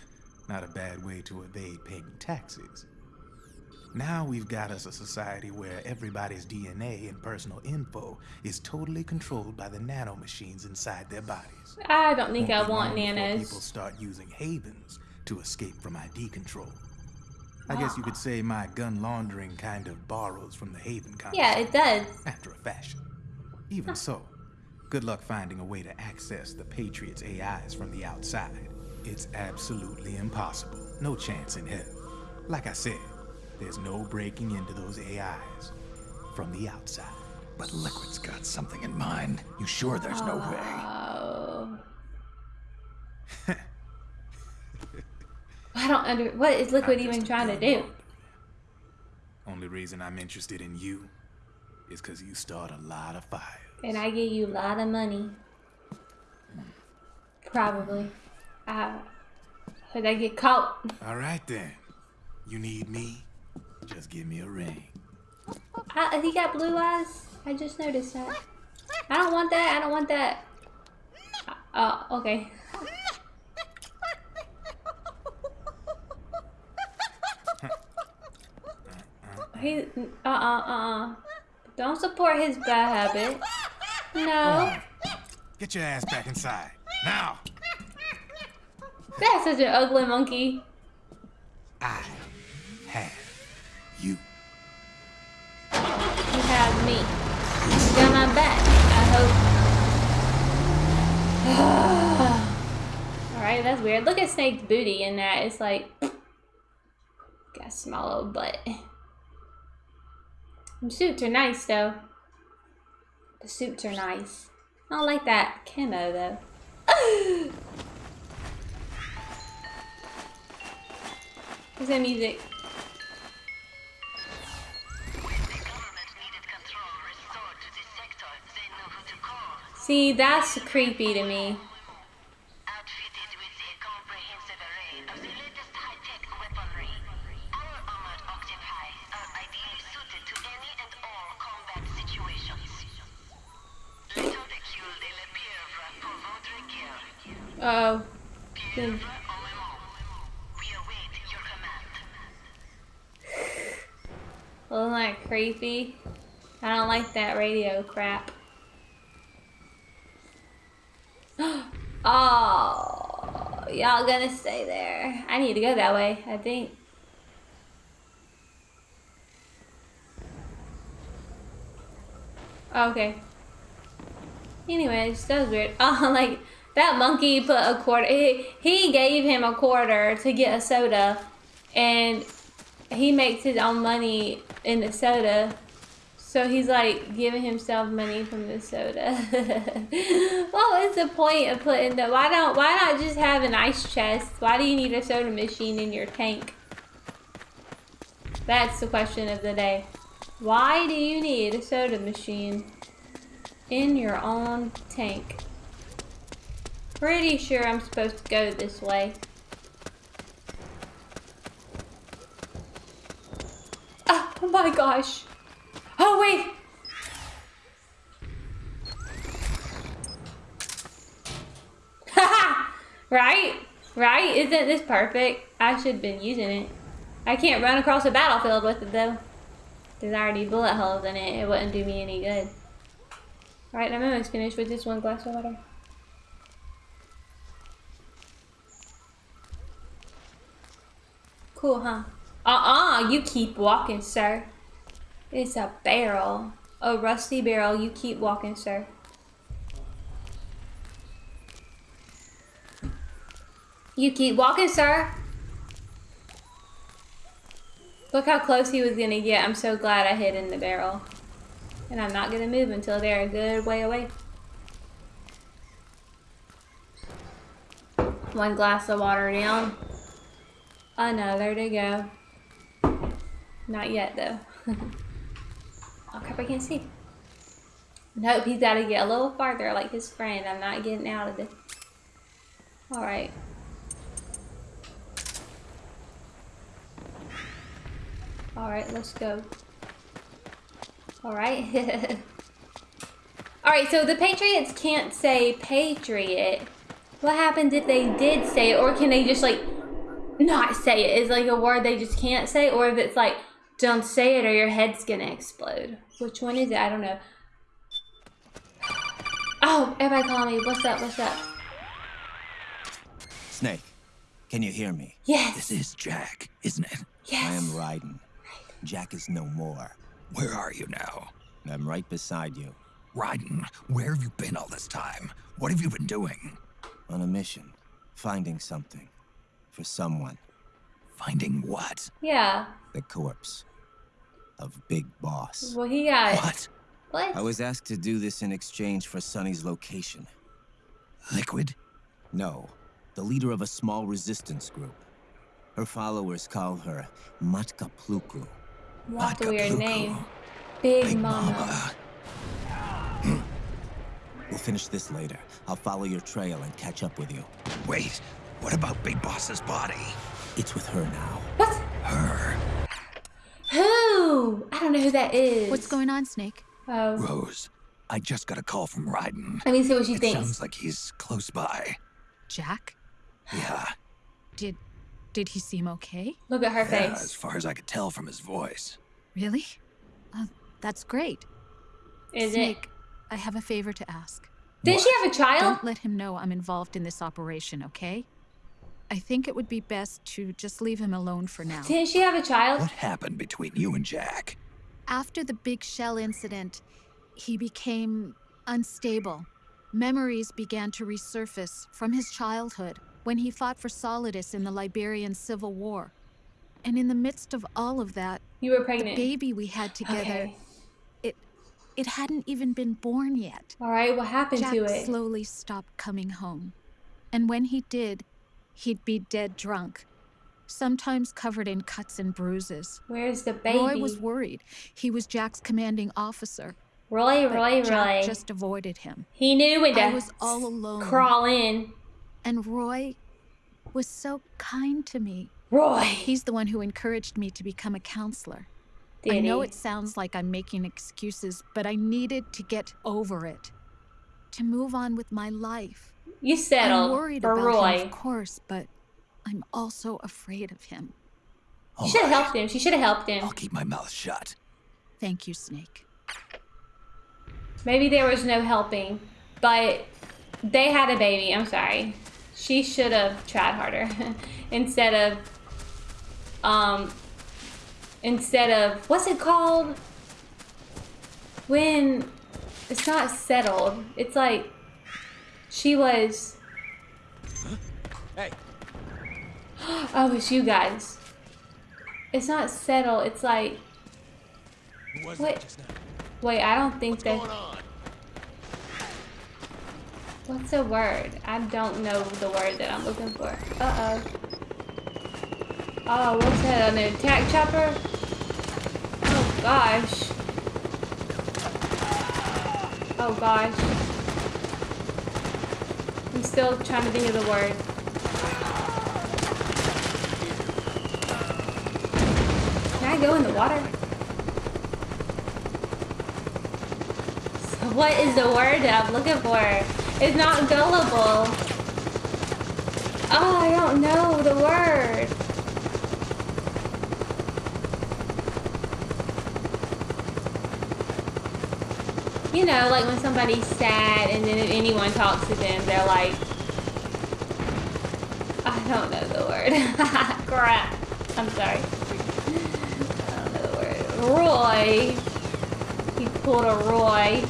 Speaker 3: Not a bad way to evade paying taxes. Now we've got us a society where everybody's DNA and personal info is totally controlled by the nanomachines inside their bodies.
Speaker 1: I don't think I
Speaker 3: Won't be
Speaker 1: want nanos.
Speaker 3: People start using havens to escape from ID control. I ah. guess you could say my gun laundering kind of borrows from the haven concept.
Speaker 1: Yeah, it does.
Speaker 3: After a fashion. Even so, good luck finding a way to access the Patriots' AIs from the outside. It's absolutely impossible. No chance in hell. Like I said, there's no breaking into those AIs from the outside.
Speaker 5: But Liquid's got something in mind. You sure there's no way?
Speaker 1: Oh. I don't under. What is Liquid even trying to do?
Speaker 3: Only reason I'm interested in you is because you start a lot of fires.
Speaker 1: And I give you a lot of money. Probably. Uh, could I get caught?
Speaker 3: All right then. You need me? Just give me a ring.
Speaker 1: I, he got blue eyes. I just noticed that. I don't want that. I don't want that. Oh, okay. he, uh, uh, uh, uh. Don't support his bad habit. No.
Speaker 3: Get your ass back inside. Now!
Speaker 1: That's such an ugly monkey.
Speaker 3: I have you.
Speaker 1: You have me. You got my back. I hope. Alright, that's weird. Look at Snake's booty in that. It's like. Got a small old butt. The suits are nice though. The suits are nice. I don't like that camo though. What's that music? La that's creepy to me. Oh.
Speaker 9: Pieuvre en moment. We await your command.
Speaker 1: Wasn't that creepy? I don't like that radio crap. oh, y'all gonna stay there. I need to go that way, I think. Oh, okay. Anyways, that was weird. Oh, like, that monkey put a quarter, he, he gave him a quarter to get a soda, and he makes his own money in the soda. So he's like giving himself money from the soda. what was the point of putting the why don't why not just have an ice chest? Why do you need a soda machine in your tank? That's the question of the day. Why do you need a soda machine in your own tank? Pretty sure I'm supposed to go this way. Ah, oh my gosh. Oh wait. Right? Right? Isn't this perfect? I should have been using it. I can't run across a battlefield with it though. There's already bullet holes in it. It wouldn't do me any good. Alright, I'm almost finished with this one glass of water. cool, huh? Uh-uh, you keep walking, sir. It's a barrel. A rusty barrel. You keep walking, sir. You keep walking, sir. Look how close he was gonna get. I'm so glad I hid in the barrel. And I'm not gonna move until they're a good way away. One glass of water down. Another to go. Not yet though. oh crap, I can't see. Nope, he's gotta get a little farther like his friend. I'm not getting out of this. Alright. Alright, let's go. Alright. Alright, so the Patriots can't say Patriot. What happens if they did say it? Or can they just like not say it? Is like a word they just can't say? Or if it's like, don't say it or your head's gonna explode. Which one is it? I don't know. Oh, everybody call me. What's up? What's up?
Speaker 7: Snake, can you hear me?
Speaker 1: Yes.
Speaker 5: This is Jack, isn't it?
Speaker 1: Yes.
Speaker 7: I am Raiden. Jack is no more.
Speaker 5: Where are you now?
Speaker 7: I'm right beside you,
Speaker 5: Raiden, where have you been all this time? What have you been doing?
Speaker 7: on a mission, finding something. For someone.
Speaker 5: Finding what?
Speaker 1: Yeah.
Speaker 7: The corpse. Of Big Boss.
Speaker 1: Well, he got.
Speaker 5: What?
Speaker 1: What?
Speaker 7: I was asked to do this in exchange for Sunny's location.
Speaker 5: Liquid?
Speaker 7: No, the leader of a small resistance group. Her followers call her Matka Pluku.
Speaker 1: What's a weird
Speaker 5: Pluku.
Speaker 1: name? Big,
Speaker 5: Big
Speaker 1: Mama.
Speaker 5: Mama. Hmm.
Speaker 7: We'll finish this later. I'll follow your trail and catch up with you.
Speaker 5: Wait, what about Big Boss's body?
Speaker 7: It's with her now.
Speaker 1: What?
Speaker 5: Her.
Speaker 1: Who? I don't know who that is.
Speaker 6: What's going on, Snake?
Speaker 1: Oh.
Speaker 5: Rose, I just got a call from Raiden.
Speaker 1: Let me see what she
Speaker 5: It
Speaker 1: thinks.
Speaker 5: sounds like he's close by.
Speaker 6: Jack?
Speaker 5: Yeah,
Speaker 6: Did did he seem okay?
Speaker 1: Look at her
Speaker 5: yeah,
Speaker 1: face.
Speaker 5: as far as I could tell from his voice.
Speaker 6: Really? Uh, that's great.
Speaker 1: Is
Speaker 6: Snake, I have a favor to ask.
Speaker 1: it? Did she have a child?
Speaker 6: Don't let him know I'm involved in this operation, okay? I think it would be best to just leave him alone for now.
Speaker 1: Didn't she have a child?
Speaker 5: What happened between you and Jack?
Speaker 6: After the big shell incident, he became unstable. Memories began to resurface from his childhood when he fought for Solidus in the Liberian Civil War. And in the midst of all of that,
Speaker 1: You were pregnant.
Speaker 6: the baby we had together,
Speaker 1: Okay.
Speaker 6: it it hadn't even been born yet.
Speaker 1: All right. What happened
Speaker 6: Jack
Speaker 1: to it?
Speaker 6: slowly stopped coming home. And when he did, he'd be dead drunk, sometimes covered in cuts and bruises.
Speaker 1: Where's the baby?
Speaker 6: Roy was worried. He was Jack's commanding officer.
Speaker 1: Roy, Roy,
Speaker 6: Jack
Speaker 1: Roy.
Speaker 6: just avoided him.
Speaker 1: He knew when to
Speaker 6: I was all alone.
Speaker 1: crawl in.
Speaker 6: And Roy was so kind to me.
Speaker 1: Roy.
Speaker 6: He's the one who encouraged me to become a counselor. I know
Speaker 1: he?
Speaker 6: it sounds like I'm making excuses, but I needed to get over it. To move on with my life.
Speaker 1: You settled
Speaker 6: I'm worried
Speaker 1: for
Speaker 6: about
Speaker 1: Roy.
Speaker 6: him, of course, but I'm also afraid of him.
Speaker 1: She should have helped him. She should have helped him.
Speaker 5: I'll keep my mouth shut.
Speaker 6: Thank you, Snake.
Speaker 1: Maybe there was no helping, but they had a baby. I'm sorry. She should have tried harder instead of um instead of what's it called when it's not settled. It's like she was
Speaker 3: Hey,
Speaker 1: Oh, it's you guys. It's not settled. It's like
Speaker 3: who was
Speaker 1: Wait.
Speaker 3: just now?
Speaker 1: wait, I don't think that
Speaker 3: Going on?
Speaker 1: What's the word? I don't know the word that I'm looking for. Uh-oh. Oh, what's that? An attack chopper? Oh, gosh. Oh, gosh. Still trying to think of the word. Can I go in the water? So what is the word that I'm looking for? It's not gullible. Oh, I don't know the word. You know, like when somebody's sad and then if anyone talks to them, they're like, I don't know the word. Crap. I'm sorry. I don't know where. Roy. He pulled a Roy.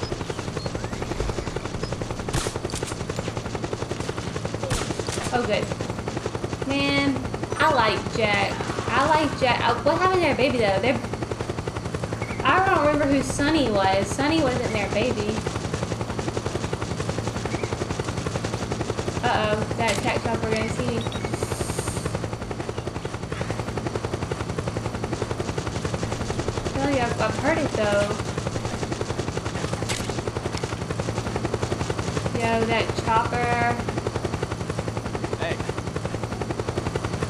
Speaker 1: Oh, good. Man, I like Jack. I like Jack. Uh, what happened to their baby, though? They're... Remember who Sunny was. Sunny wasn't their baby. Uh-oh. That attack chopper gonna see me. Oh, yeah, I've, I've heard it, though. Yo, that chopper.
Speaker 10: Hey.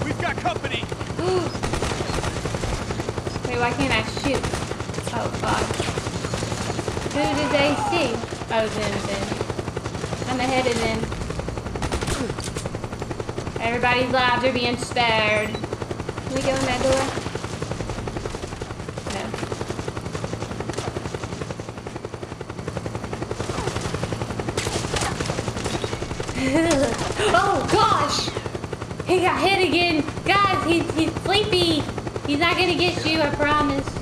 Speaker 10: We've got company.
Speaker 1: Wait, why can't I shoot? Oh, God. Who did they see? Oh, them, then. I'm ahead of them. Everybody's lives are being spared. Can we go in that door? No. oh gosh! He got hit again! Guys, he's, he's sleepy! He's not gonna get you, I promise.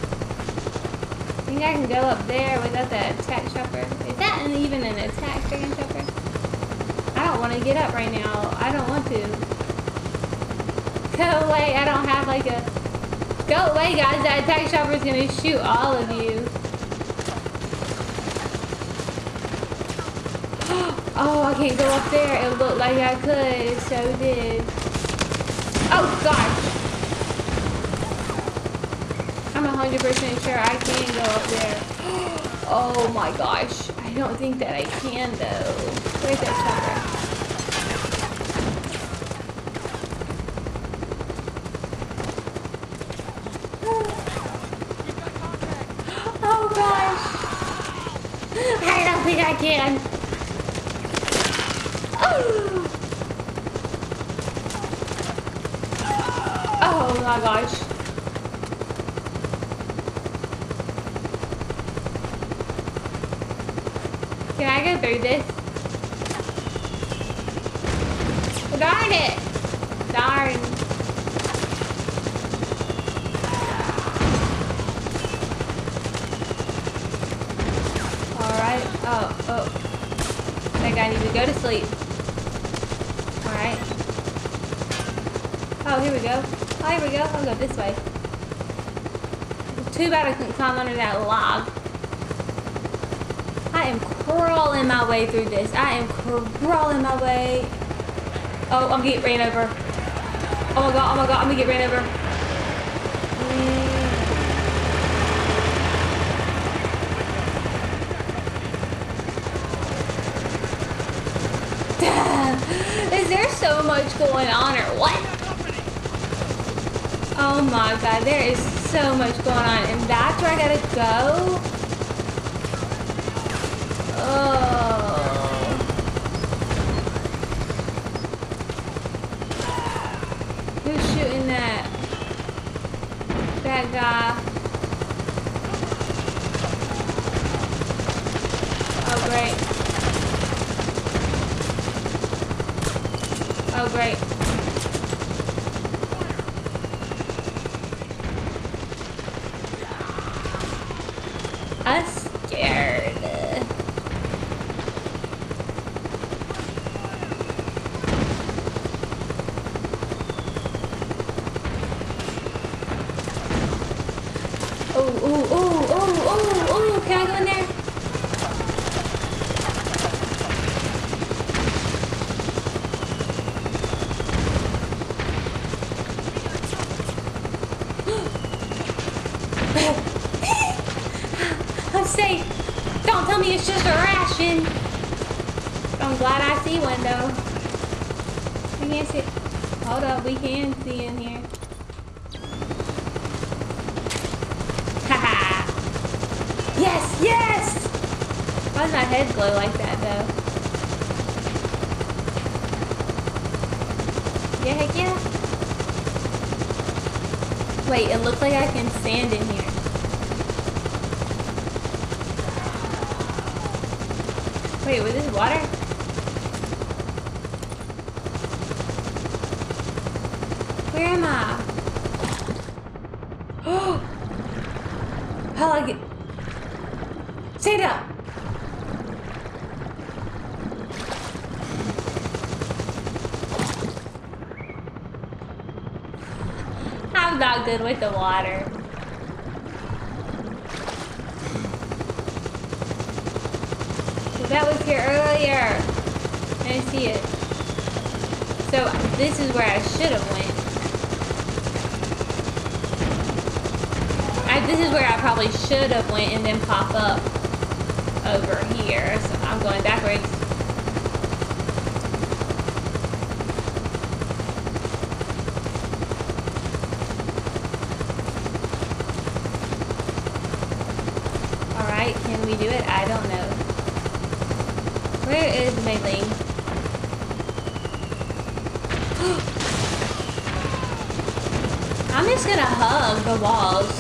Speaker 1: I think I can go up there without the attack chopper. Is that even an attack dragon chopper? I don't want to get up right now. I don't want to. Go away. I don't have like a... Go away, guys. That attack chopper is going to shoot all of you. Oh, I can't go up there. It looked like I could. So did. Oh, gosh. I'm 100% sure I can go up there. Oh my gosh. I don't think that I can though. Where's that oh gosh. I don't think I can. Oh my gosh. Can I go through this? Darn it! Darn. Alright. Oh, oh. That guy needs to go to sleep. Alright. Oh, here we go. Oh, here we go. I'll go this way. Too bad I couldn't climb under that log. Crawling my way through this. I am crawling my way. Oh, I'm getting ran over. Oh my god, oh my god, I'm gonna get ran over. Is there so much going on or what? Oh my god, there is so much going on. And that's where I gotta go? Oh. Who's shooting that? That guy. Oh, great. Oh, great. I'm scared. Oh, oh, oh, oh, oh, oh, can I go in there? I'm safe. Don't tell me it's just a ration. I'm glad I see one though. I can't see. Hold up, we can see in here. Haha. yes, yes! Why does my head glow like that though? Yeah, heck yeah. Wait, it looks like I can stand in here. Wait, was this water? Where am I? I'm not good the water. That was here earlier. I see it. So this is where I should have went. I, this is where I probably should have went and then pop up over here. So I'm going backwards. Alright, can we do it? I don't know. Where is Mei Ling? I'm just gonna hug the walls.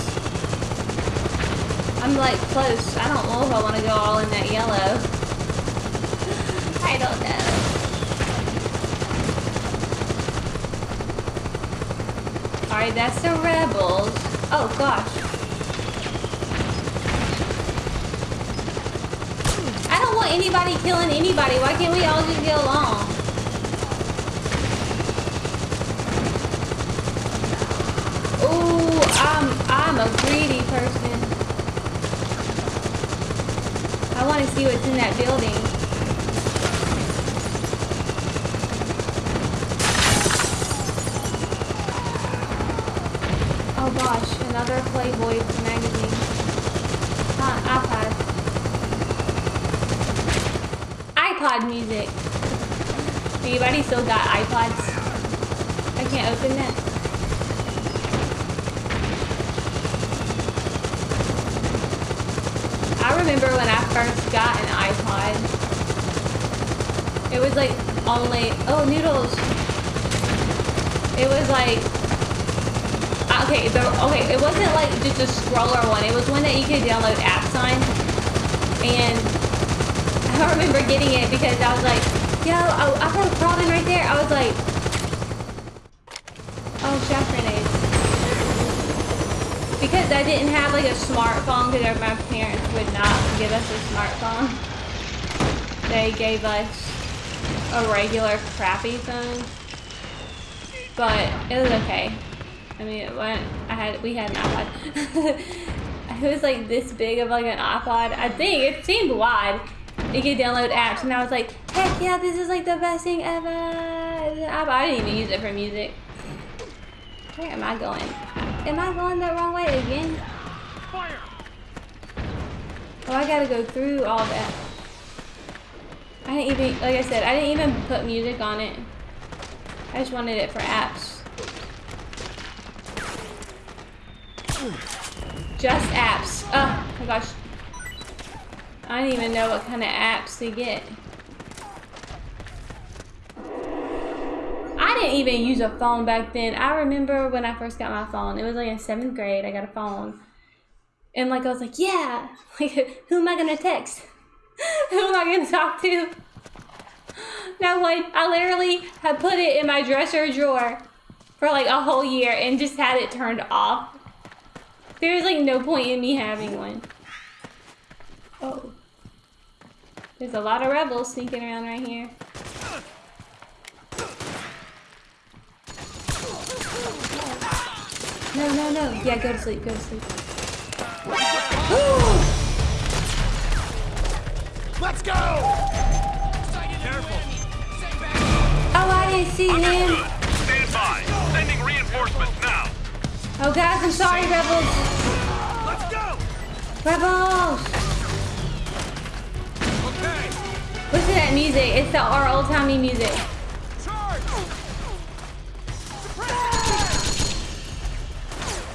Speaker 1: I'm like close. I don't know if I want to go all in that yellow. I don't know. Alright, that's the rebels. Oh gosh. I don't want anybody killing anybody. Why can't we all just get along? Ooh, I'm I'm a greedy person. I want to see what's in that building. Oh gosh, another Playboy magazine. Huh, iPad. iPod music. Anybody still got iPods? I can't open that. I remember when I first got an iPod. It was like only, oh, noodles. It was like, uh, okay, the, okay, it wasn't like just a scroller one. It was one that you could download apps on. And I remember getting it because I was like, yo, oh, I put a in right there. I was like, Because I didn't have like a smartphone because my parents would not give us a smartphone. They gave us a regular crappy phone. But it was okay. I mean, it went, I had, we had an iPod. it was like this big of like an iPod. I think it seemed wide. You could download apps and I was like, heck yeah, this is like the best thing ever. I didn't even use it for music. Where am I going? Am I going the wrong way again? Oh, I gotta go through all that. I didn't even, like I said, I didn't even put music on it. I just wanted it for apps. Just apps. Oh my gosh. I don't even know what kind of apps to get. I didn't even use a phone back then. I remember when I first got my phone. It was like in seventh grade. I got a phone. And like I was like, yeah. Like, who am I gonna text? who am I gonna talk to? No one. I literally had put it in my dresser drawer for like a whole year and just had it turned off. There's like no point in me having one. Oh. There's a lot of rebels sneaking around right here. No, no, no. Yeah, go to sleep, go to sleep.
Speaker 10: Let's go! Careful.
Speaker 1: Oh, I didn't see him.
Speaker 10: Stand by. Sending reinforcements now.
Speaker 1: Oh, guys, I'm sorry, rebels.
Speaker 10: Let's go!
Speaker 1: Rebels!
Speaker 10: Okay.
Speaker 1: Listen to that music. It's the our old-timey music.
Speaker 10: Charge!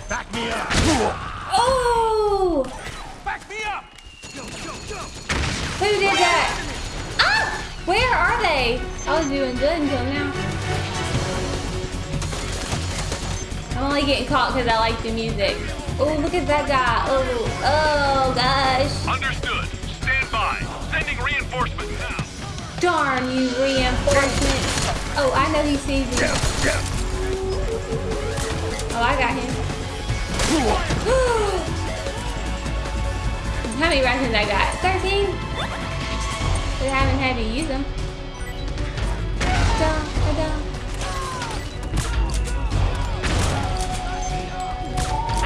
Speaker 10: Back me up.
Speaker 1: Oh!
Speaker 10: Back me up. Go, go, go.
Speaker 1: Who did that? Ah! Where are they? I was doing good until now. I'm only getting caught because I like the music. Oh, look at that guy. Oh, oh gosh.
Speaker 10: Understood. Stand by. Sending reinforcements now.
Speaker 1: Darn you, reinforcements. Oh, I know he sees me. Oh, I got him. How many rations I got? 13? But I haven't had to use them. Da, da, da.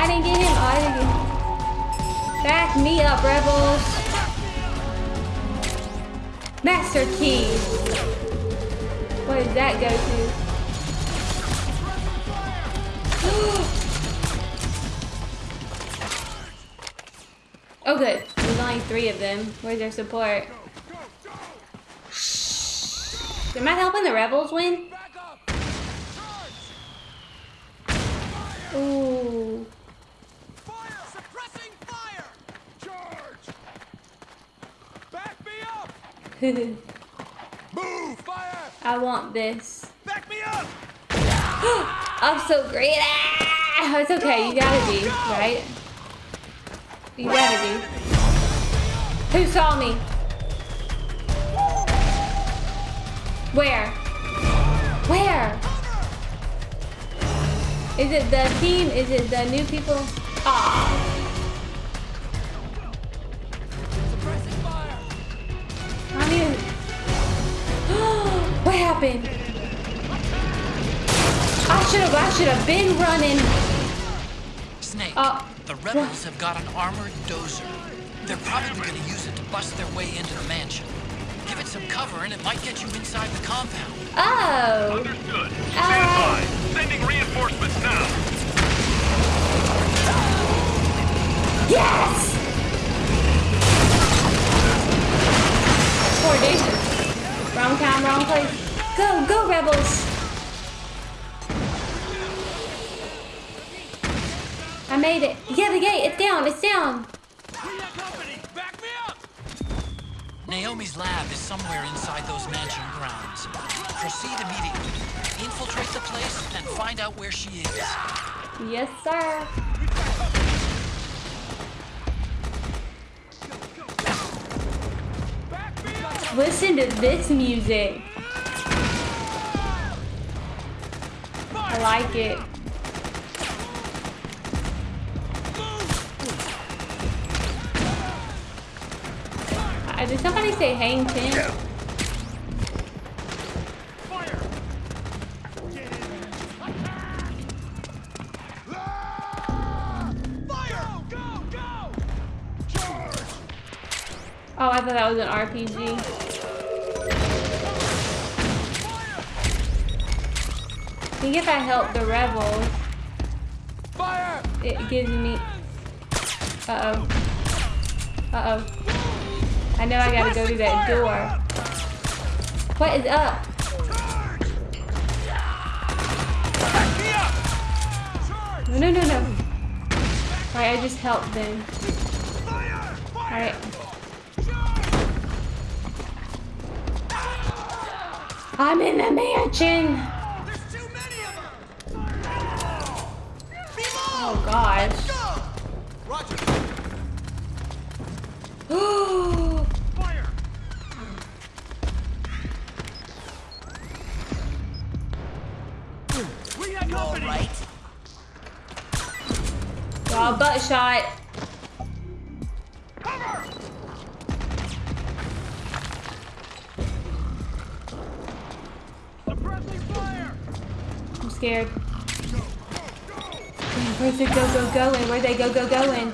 Speaker 1: I didn't get him. Oh, I didn't get him. Back me up, rebels. Master key. What does that go to? oh good. There's only three of them. Where's their support? Am I helping the rebels win? Ooh.
Speaker 10: Move! Fire!
Speaker 1: I want this.
Speaker 10: Back me up!
Speaker 1: I'm so great. Ah, it's okay. You gotta be, right? You gotta be. Who saw me? Where? Where? Is it the team? Is it the new people? Ah. I don't even... what happened? I should have, I should have been running.
Speaker 2: Snake,
Speaker 1: Uh,
Speaker 2: the rebels have got an armored dozer. They're probably going to use it to bust their way into the mansion. Give it some cover and it might get you inside the compound.
Speaker 1: Oh.
Speaker 10: Understood. Ah. Stand by. Sending reinforcements now.
Speaker 1: Yes! Poor dude. Wrong time, wrong place. Go, go, rebels! Made it. Yeah, the gate. It's down. It's down.
Speaker 2: Naomi's lab is somewhere inside those mansion grounds. Proceed immediately. Infiltrate the place and find out where she is.
Speaker 1: Yes, sir. Listen to this music. I like it. Uh, Did somebody say hang ten? Oh, I thought that was an RPG. I think if I help the rebels, it gives me. Uh-oh. Uh oh. I know I gotta go through that door. What is up? No, no, no, no. Alright, I just helped them. Alright. I'm in the mansion. Oh gosh. Shot. I'm scared. Where's they go go going? Where they go go going?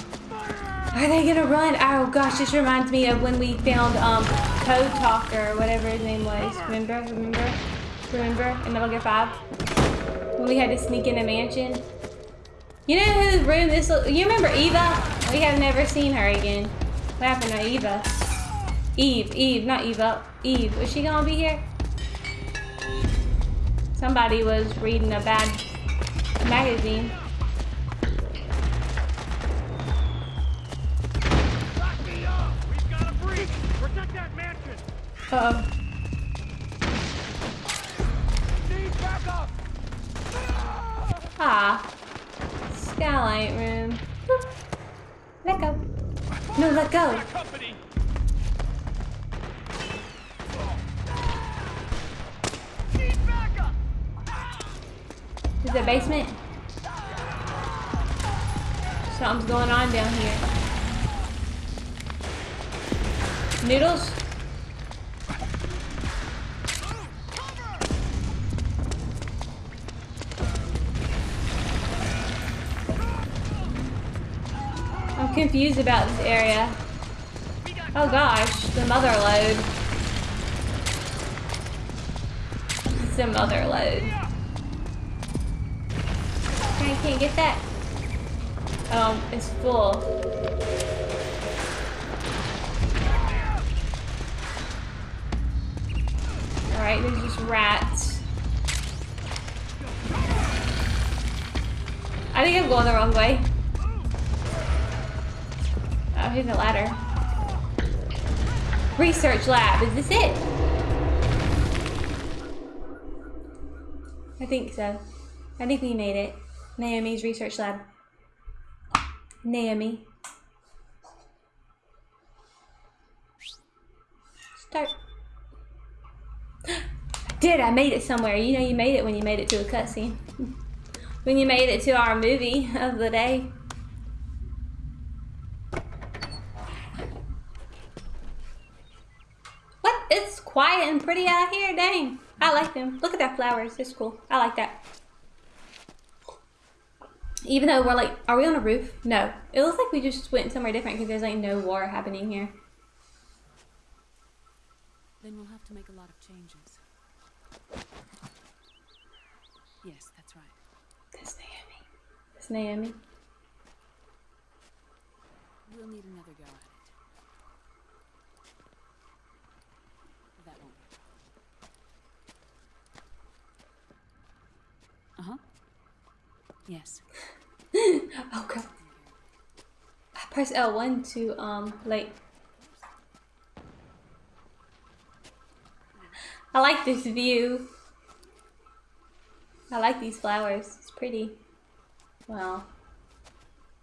Speaker 1: Are they gonna run? Oh gosh, this reminds me of when we found um Code Talker, whatever his name was. Remember? Remember? Remember? In Metal Gear 5? When we had to sneak in a mansion? You know whose room this You remember Eva? We have never seen her again. What happened to Eva? Eve, Eve, not Eva. Eve. Was she gonna be here? Somebody was reading a bad magazine. Uh oh. Ah. Skylight room. Let go. No, let go. Is it basement? Something's going on down here. Noodles? Confused about this area. Oh gosh, the mother load. The mother load. I can't get that. Um, it's full. Alright, there's just rats. I think I'm going the wrong way. Oh, here's a ladder. Research lab, is this it? I think so. I think we made it. Naomi's research lab. Naomi. Start. Did I made it somewhere? You know you made it when you made it to a cutscene. when you made it to our movie of the day. What? It's quiet and pretty out here. Dang. I like them. Look at that flowers. It's cool. I like that. Even though we're like, are we on a roof? No. It looks like we just went somewhere different because there's like no war happening here.
Speaker 11: Then we'll have to make a lot of changes. Yes, that's right.
Speaker 1: That's Naomi. That's Naomi.
Speaker 11: We'll need another go at it. That won't work. Uh-huh. Yes.
Speaker 1: oh. I press L1 to um like I like this view. I like these flowers. It's pretty. Well.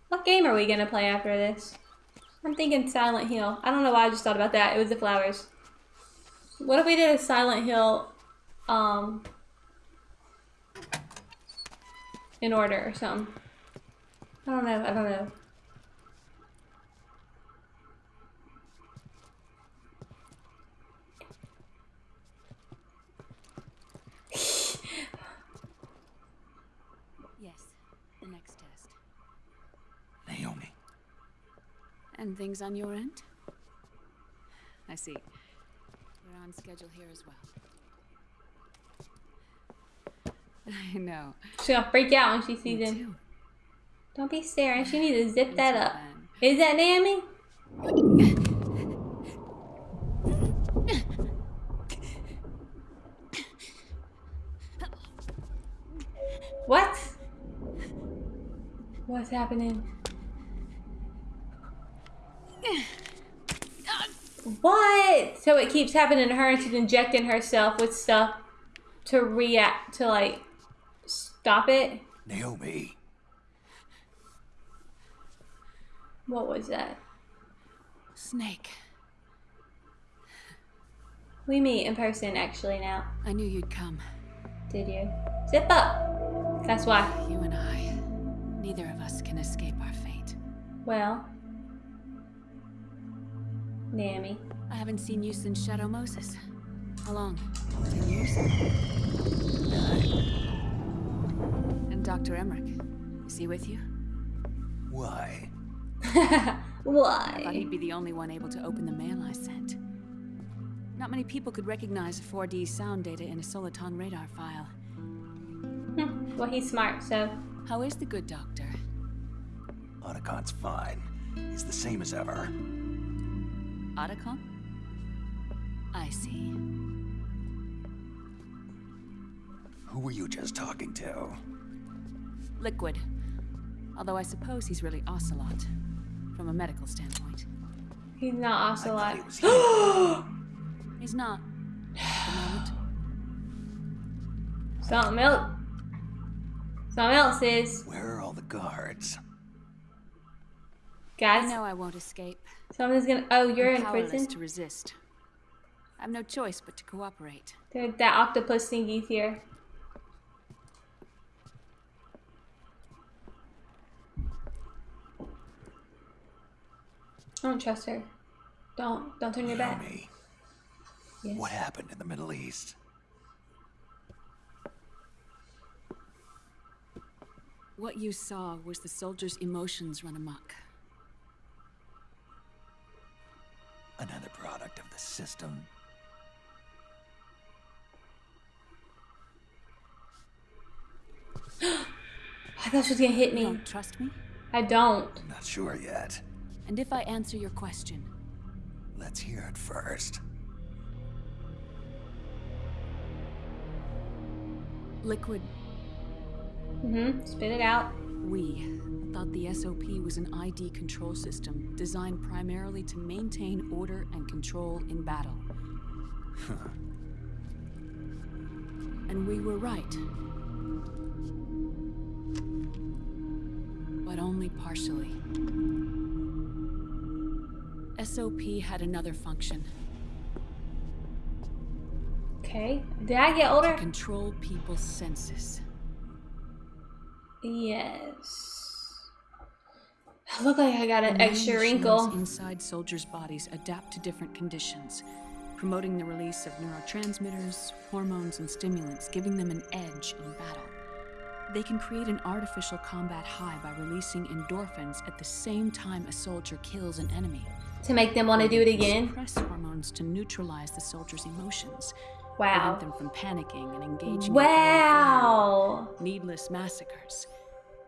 Speaker 1: What game are we gonna play after this? I'm thinking Silent Hill. I don't know why I just thought about that. It was the flowers. What if we did a Silent Hill um in order or something? I don't know. I don't know.
Speaker 11: Yes, the next test.
Speaker 5: Naomi.
Speaker 11: And things on your end? I see. We're on schedule here as well. I know.
Speaker 1: She's gonna freak out when she sees
Speaker 11: Me
Speaker 1: him.
Speaker 11: too.
Speaker 1: Don't be staring. She needs to zip that up.
Speaker 11: then.
Speaker 1: Is that Naomi? What? What's happening? What? So it keeps happening to her and she's injecting herself with stuff to react, to like stop it?
Speaker 5: Naomi.
Speaker 1: What was that?
Speaker 11: Snake.
Speaker 1: We meet in person actually now.
Speaker 11: I knew you'd come.
Speaker 1: Did you? Zip up. That's why.
Speaker 11: You and I. Neither of us can escape our fate.
Speaker 1: Well, Naomi.
Speaker 11: I haven't seen you since Shadow Moses. How long? Ten years? And Dr. Emmerich. Is he with you?
Speaker 5: Why? Why?
Speaker 11: I thought he'd be the only one able to open the mail I sent. Not many people could recognize 4D sound data in a Soliton radar file.
Speaker 1: Hmm, well, he's smart, so.
Speaker 11: How is the good doctor?
Speaker 5: Otacon's fine. He's the same as ever.
Speaker 11: Otacon? I see.
Speaker 5: Who were you just talking to?
Speaker 11: Liquid. Although I suppose he's really Ocelot, from a medical standpoint.
Speaker 1: He's not Ocelot.
Speaker 5: he.
Speaker 11: He's not. At the moment.
Speaker 1: Something else. Something else is.
Speaker 5: Where are all the guards?
Speaker 11: Guys, I
Speaker 1: Guys,
Speaker 11: know I won't escape.
Speaker 1: someone's gonna. Oh, you're
Speaker 11: I'm
Speaker 1: in
Speaker 11: powerless
Speaker 1: prison?
Speaker 11: to resist. I have no choice but to cooperate.
Speaker 1: There, that octopus thingy's here. don't trust her. Don't don't turn your back.
Speaker 5: Me.
Speaker 1: Yes.
Speaker 5: What happened in the Middle East?
Speaker 11: What you saw was the soldiers' emotions run amok.
Speaker 5: Another product of the system.
Speaker 1: I thought she was gonna hit me.
Speaker 11: You don't trust me?
Speaker 1: I don't.
Speaker 5: I'm not sure yet.
Speaker 11: And if I answer your question,
Speaker 5: Let's hear it first.
Speaker 11: Liquid,
Speaker 1: Mm-hmm. Spit it out.
Speaker 11: we thought the SOP was an ID control system designed primarily to maintain order and control in battle. and we were right. But only partially. SOP had another function
Speaker 1: Okay. Did I get
Speaker 11: to
Speaker 1: older?
Speaker 11: control people's senses.
Speaker 1: Yes. I look like I got an extra wrinkle.
Speaker 11: inside soldiers' bodies adapt to different conditions, promoting the release of neurotransmitters, hormones, and stimulants, giving them an edge in battle. They can create an artificial combat high by releasing endorphins at the same time a soldier kills an enemy.
Speaker 1: To make them want to do it again.
Speaker 11: Suppress hormones to neutralize the soldier's emotions,
Speaker 1: Wow.
Speaker 11: prevent them from panicking and engaging in
Speaker 1: Wow.
Speaker 11: needless massacres.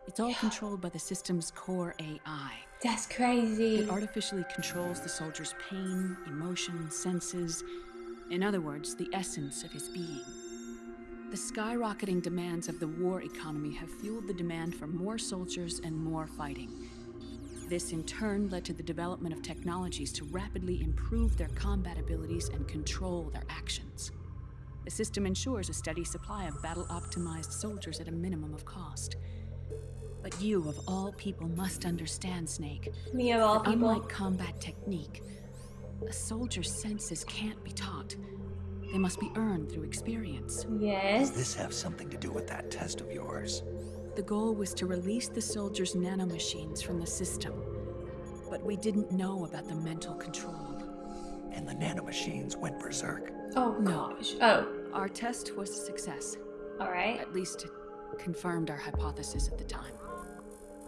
Speaker 11: It's all controlled by the system's core AI.
Speaker 1: That's crazy.
Speaker 11: It artificially controls the soldier's pain, emotion, senses. In other words, the essence of his being. The skyrocketing demands of the war economy have fueled the demand for more soldiers and more fighting. This in turn led to the development of technologies to rapidly improve their combat abilities and control their actions. The system ensures a steady supply of battle optimized soldiers at a minimum of cost. But you, of all people, must understand, Snake.
Speaker 1: Me of all people.
Speaker 11: Unlike combat technique, a soldier's senses can't be taught. They must be earned through experience.
Speaker 1: Yes.
Speaker 5: Does this have something to do with that test of yours?
Speaker 11: The goal was to release the soldiers' nanomachines from the system. But we didn't know about the mental control.
Speaker 5: And the nanomachines went berserk.
Speaker 1: Oh
Speaker 11: No.
Speaker 1: gosh. Oh.
Speaker 11: Our test was a success.
Speaker 1: All right.
Speaker 11: At least it confirmed our hypothesis at the time.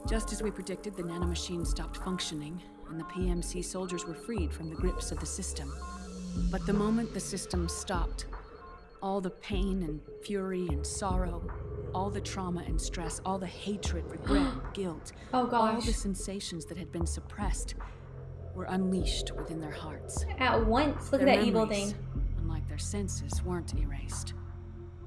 Speaker 11: Just as we predicted, the nanomachines stopped functioning, and the PMC soldiers were freed from the grips of the system. But the moment the system stopped, all the pain and fury and sorrow, all the trauma and stress, all the hatred, regret, guilt,
Speaker 1: Oh gosh.
Speaker 11: all the sensations that had been suppressed were unleashed within their hearts.
Speaker 1: At once. Look at
Speaker 11: Their
Speaker 1: that evil thing.
Speaker 11: Unlike their senses, weren't erased.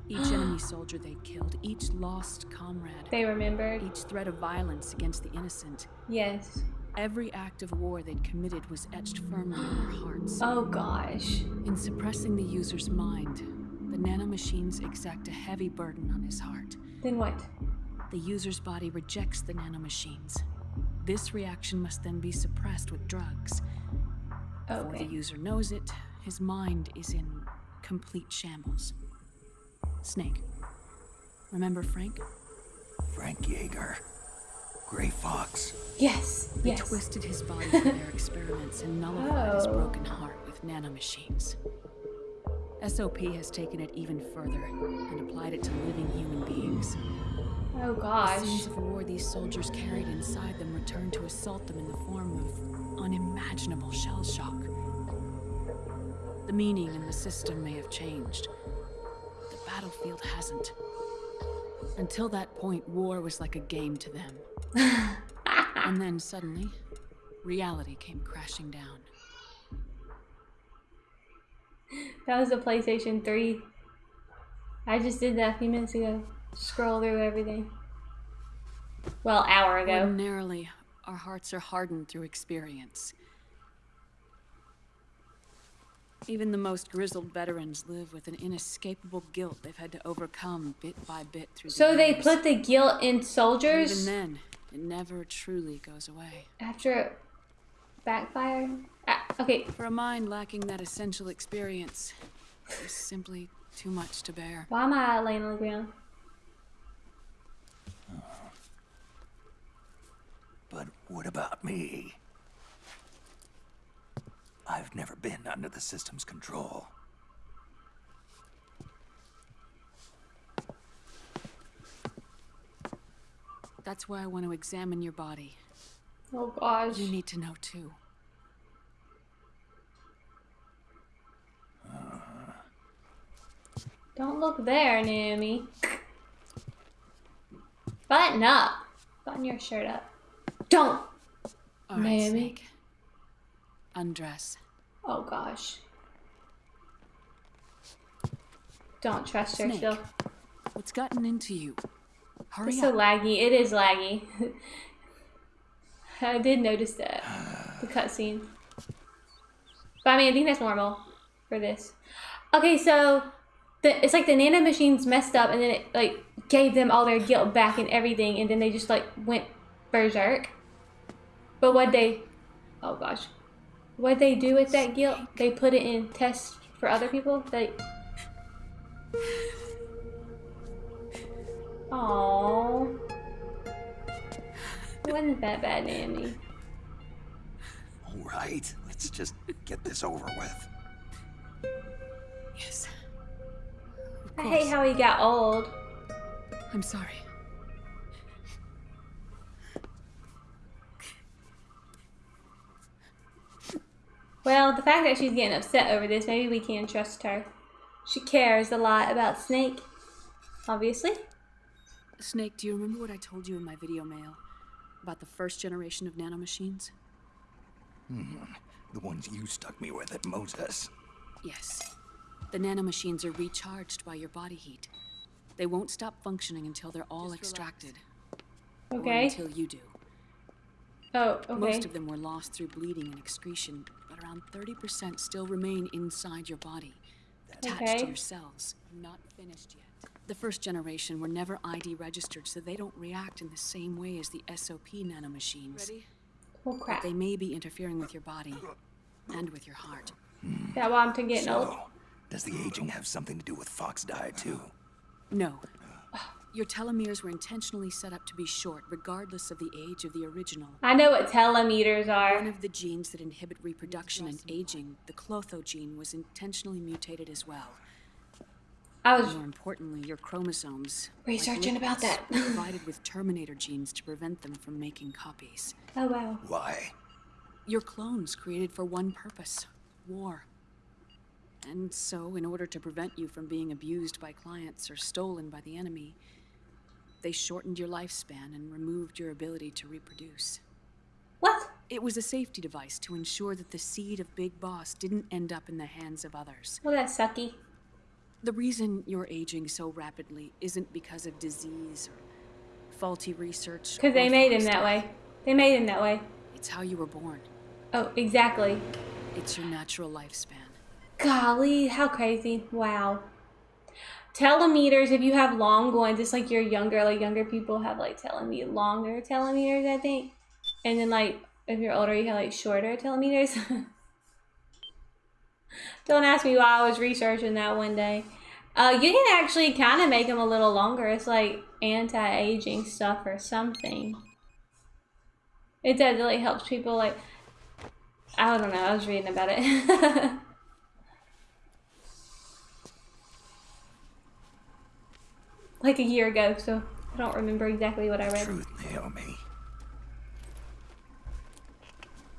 Speaker 11: Each enemy soldier they killed, each lost comrade,
Speaker 1: They remembered.
Speaker 11: each threat of violence against the innocent,
Speaker 1: Yes.
Speaker 11: every act of war they'd committed was etched firmly in their hearts.
Speaker 1: Oh gosh.
Speaker 11: In suppressing the user's mind, the nanomachines exact a heavy burden on his heart.
Speaker 1: Then what?
Speaker 11: The user's body rejects the nanomachines. This reaction must then be suppressed with drugs. Before the user knows it, his mind is in complete shambles. Snake. Remember Frank?
Speaker 5: Frank Jaeger. Gray Fox.
Speaker 1: Yes.
Speaker 11: They
Speaker 1: Yes.
Speaker 11: twisted his body for their experiments and nullified his
Speaker 1: Oh.
Speaker 11: broken heart with nanomachines. SOP has taken it even further and applied it to living human beings.
Speaker 1: Oh gosh.
Speaker 11: The scenes of war these soldiers carried inside them returned to assault them in the form of unimaginable shell shock. The meaning and the system may have changed, but the battlefield hasn't. Until that point, war was like a game to them. and then suddenly, reality came crashing down.
Speaker 1: That was the PlayStation 3. I just did that a few minutes ago. Scroll through everything. Well, hour ago.
Speaker 11: Ordinarily, our hearts are hardened through experience. Even the most grizzled veterans live with an inescapable guilt they've had to overcome bit by bit through the
Speaker 1: So they put the guilt in soldiers?
Speaker 11: Even then, it never truly goes away.
Speaker 1: after backfired? Ah, okay,
Speaker 11: For a mind lacking that essential experience, it's simply too much to bear.
Speaker 1: why am I laying on the ground?
Speaker 5: But what about me? I've never been under the system's control.
Speaker 11: That's why I want to examine your body.
Speaker 1: Oh gosh.
Speaker 11: You need to know too. Uh-huh.
Speaker 1: Don't look there, Naomi. Button up. Button your shirt up. Don't.
Speaker 11: All right,
Speaker 1: Naomi.
Speaker 11: Snake. Undress.
Speaker 1: Oh gosh. Don't trust her.
Speaker 11: Snake, What's gotten into you? Hurry
Speaker 1: it's
Speaker 11: up.
Speaker 1: so laggy. It is laggy. I did notice that. The cutscene. But I mean, I think that's normal for this. Okay, so the, it's like the nano machines messed up and then it like gave them all their guilt back and everything and then they just like went berserk. But what they, oh gosh, what they do with that guilt? They put it in tests for other people. They. Aww. Wasn't that bad, Naomi?
Speaker 5: All right, let's just get this over with.
Speaker 11: Yes. Of
Speaker 1: I hate how he got old.
Speaker 11: I'm sorry.
Speaker 1: Well, the fact that she's getting upset over this, maybe we can trust her. She cares a lot about Snake, obviously.
Speaker 11: Snake, do you remember what I told you in my video mail about the first generation of nanomachines? Mm-hmm.
Speaker 5: The ones you stuck me with at Moses.
Speaker 11: Yes. The nanomachines are recharged by your body heat. They won't stop functioning until they're all extracted. Or
Speaker 1: Okay.
Speaker 11: until you do.
Speaker 1: Oh, okay.
Speaker 11: Most of them were lost through bleeding and excretion, but around 30% still remain inside your body, attached
Speaker 1: Okay.
Speaker 11: to your cells. Not finished yet. The first generation were never ID registered, so they don't react in the same way as the SOP nanomachines. Ready?
Speaker 1: Oh crap.
Speaker 11: They may be interfering with your body and with your heart.
Speaker 1: That why I'm to getting old.
Speaker 5: So, does the aging have something to do with Foxdie too?
Speaker 11: No. Oh. Your telomeres were intentionally set up to be short, regardless of the age of the original.
Speaker 1: I know what telemeters
Speaker 11: One of the genes that inhibit reproduction and aging, the klotho gene, was intentionally mutated as well.
Speaker 1: I was
Speaker 11: More importantly, your chromosomes, like
Speaker 1: Researching about that.
Speaker 11: were provided with terminator genes to prevent them from making copies.
Speaker 1: Oh wow.
Speaker 5: Why?
Speaker 11: Your clones created for one purpose war. And so, in order to prevent you from being abused by clients or stolen by the enemy, they shortened your lifespan and removed your ability to reproduce.
Speaker 1: What?
Speaker 11: It was a safety device to ensure that the seed of Big Boss didn't end up in the hands of others.
Speaker 1: Well, that's sucky.
Speaker 11: The reason you're aging so rapidly isn't because of disease or faulty research.
Speaker 1: Because they made him
Speaker 11: forced
Speaker 1: that way. They made him that way.
Speaker 11: It's how you were born.
Speaker 1: Oh, exactly.
Speaker 11: It's your natural lifespan.
Speaker 1: Golly, how crazy. Wow. Telemeters, if you have long ones, it's like you're younger, like younger people have like telemeter longer telemeters, I think. And then like if you're older you have like shorter telemeters. Don't ask me why I was researching that one day. Uh, you can actually kind of make them a little longer. It's like anti-aging stuff or something. It definitely helps people like. I don't know. I was reading about it. like a year ago, so I don't remember exactly what I read.
Speaker 5: Truth, Naomi.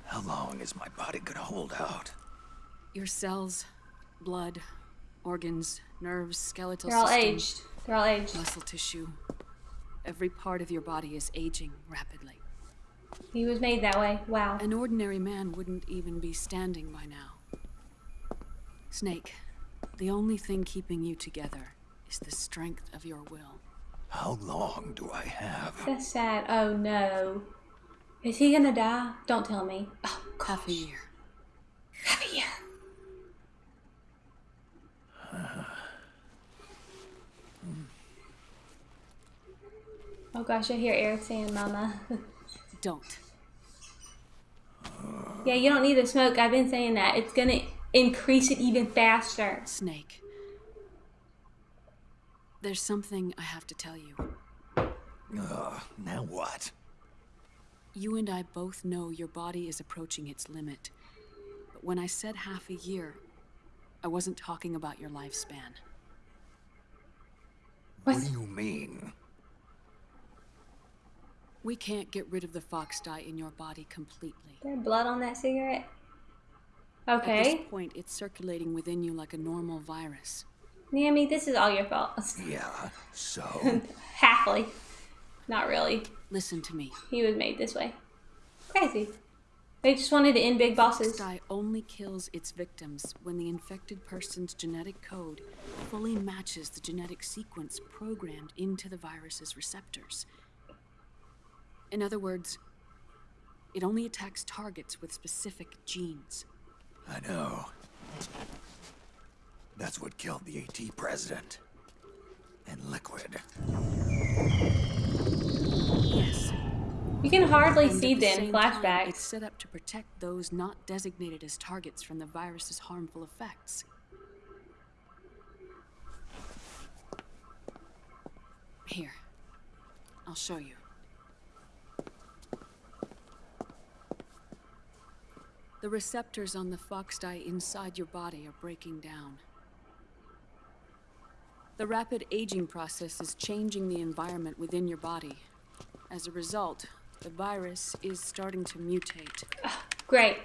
Speaker 5: How long is my body gonna hold out?
Speaker 11: Your cells, blood, organs, nerves, skeletal
Speaker 1: They're all
Speaker 11: system,
Speaker 1: aged. They're all aged.
Speaker 11: muscle tissue. Every part of your body is aging rapidly.
Speaker 1: He was made that way. Wow.
Speaker 11: An ordinary man wouldn't even be standing by now. Snake, the only thing keeping you together is the strength of your will.
Speaker 5: How long do I have?
Speaker 1: That's sad. Oh no. Is he gonna die? Don't tell me. Oh, gosh.
Speaker 11: Half a year.
Speaker 1: half a year. Oh gosh, I hear Eric saying mama.
Speaker 11: Don't.
Speaker 1: yeah, you don't need to smoke. I've been saying that. It's gonna increase it even faster.
Speaker 11: Snake. There's something I have to tell you.
Speaker 5: Ugh, now what?
Speaker 11: You and I both know your body is approaching its limit. But when I said half a year, I wasn't talking about your lifespan.
Speaker 5: What do you mean?
Speaker 11: We can't get rid of the Foxdie in your body completely.
Speaker 1: There blood on that cigarette? Okay.
Speaker 11: At this point, it's circulating within you like a normal virus.
Speaker 1: Naomi, this is all your fault.
Speaker 5: Yeah, so.
Speaker 1: Halfly. Not really.
Speaker 11: Listen to me.
Speaker 1: He was made this way. Crazy. They just wanted to end big bosses.
Speaker 11: Foxdie only kills its victims when the infected person's genetic code fully matches the genetic sequence programmed into the virus's receptors. In other words, it only attacks targets with specific genes.
Speaker 5: I know. That's what killed the AT president. And Liquid.
Speaker 1: You can hardly see them flashbacks.
Speaker 11: It's set up to protect those not designated as targets from the virus's harmful effects. Here, I'll show you. The receptors on the Foxdie inside your body are breaking down. The rapid aging process is changing the environment within your body. As a result, the virus is starting to mutate.
Speaker 1: Great.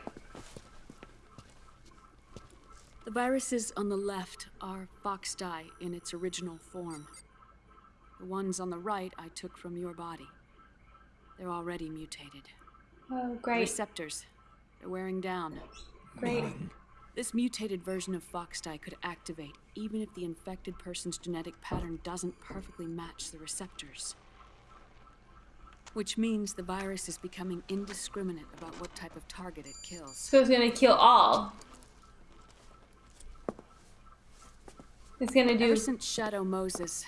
Speaker 11: The viruses on the left are Foxdie in its original form. The ones on the right I took from your body. They're already mutated.
Speaker 1: Oh, great.
Speaker 11: Receptors. They're wearing down.
Speaker 1: Great.
Speaker 11: This mutated version of Foxdie could activate even if the infected person's genetic pattern doesn't perfectly match the receptors. Which means the virus is becoming indiscriminate about what type of target it kills.
Speaker 1: So it's gonna kill all. It's gonna do.
Speaker 11: Ever since Shadow Moses,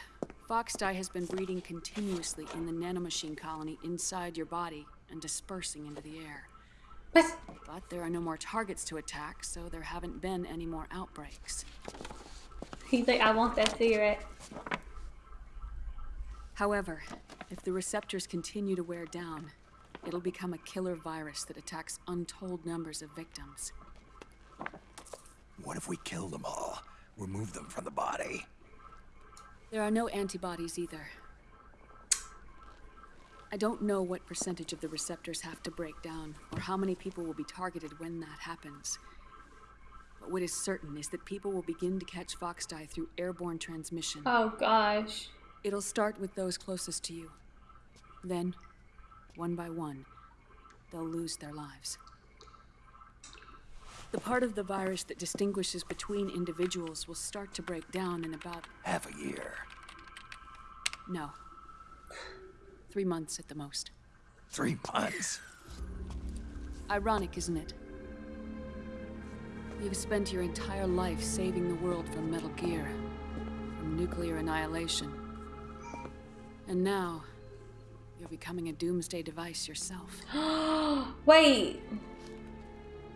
Speaker 11: Foxdie has been breeding continuously in the nanomachine colony inside your body and dispersing into the air.
Speaker 1: But
Speaker 11: But there are no more targets to attack, so there haven't been any more outbreaks.
Speaker 1: he's like, I want that cigarette.
Speaker 11: However, if the receptors continue to wear down, it'll become a killer virus that attacks untold numbers of victims.
Speaker 5: What if we kill them all? Remove them from the body?
Speaker 11: There are no antibodies either. I don't know what percentage of the receptors have to break down, or how many people will be targeted when that happens. But what is certain is that people will begin to catch Foxdie through airborne transmission.
Speaker 1: Oh gosh.
Speaker 11: It'll start with those closest to you. Then, one by one, they'll lose their lives. The part of the virus that distinguishes between individuals will start to break down in about
Speaker 5: Half a year.
Speaker 11: no. Three months at the most.
Speaker 5: Three months.
Speaker 11: Ironic, isn't it? You've spent your entire life saving the world from Metal Gear, from nuclear annihilation. And now, you're becoming a doomsday device yourself.
Speaker 1: Wait.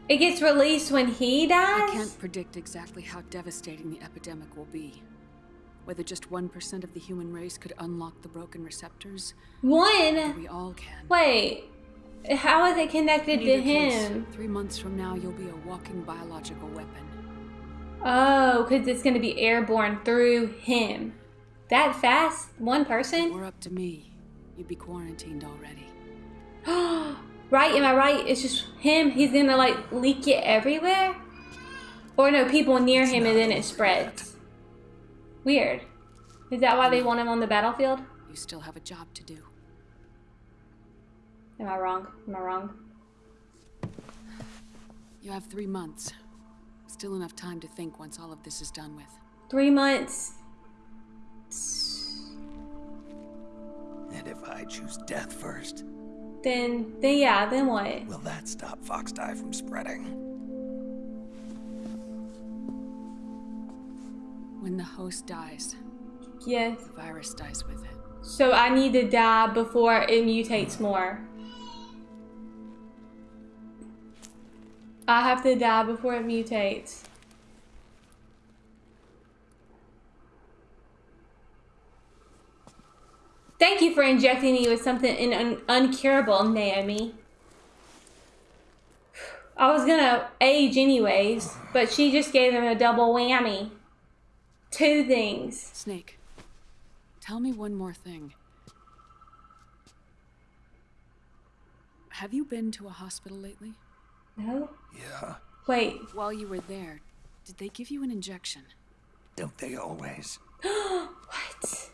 Speaker 1: It gets released when he dies?
Speaker 11: I can't predict exactly how devastating the epidemic will be. Whether just 1% of the human race could unlock the broken receptors,
Speaker 1: One?
Speaker 11: we all can.
Speaker 1: Wait. How is it connected to
Speaker 11: either case,
Speaker 1: him?
Speaker 11: three months from now, you'll be a walking biological weapon.
Speaker 1: Oh, because it's going to be airborne through him. That fast? One person?
Speaker 11: We're up to me. You'd be quarantined already.
Speaker 1: right? Am I right? It's just him. He's to like leak it everywhere? Or no, people near him and then it spreads. Weird. Is that why they want him on the battlefield?
Speaker 11: You still have a job to do.
Speaker 1: Am I wrong? Am I wrong?
Speaker 11: You have three months. Still enough time to think once all of this is done with.
Speaker 1: Three months.
Speaker 5: And if I choose death first,
Speaker 1: Then, then yeah, then what?
Speaker 5: will that stop Foxdie from spreading?
Speaker 11: When the host dies,
Speaker 1: Yes.
Speaker 11: the virus dies with it.
Speaker 1: So I need to die before it mutates more. I have to die before it mutates. Thank you for injecting me with something in un- uncurable, Naomi. I was gonna age anyways, but she just gave him a double whammy. Two things.
Speaker 11: Snake, tell me one more thing. Have you been to a hospital lately?
Speaker 1: No?
Speaker 5: Yeah.
Speaker 1: Wait,
Speaker 11: While you were there, did they give you an injection?
Speaker 5: Don't they always?
Speaker 1: what?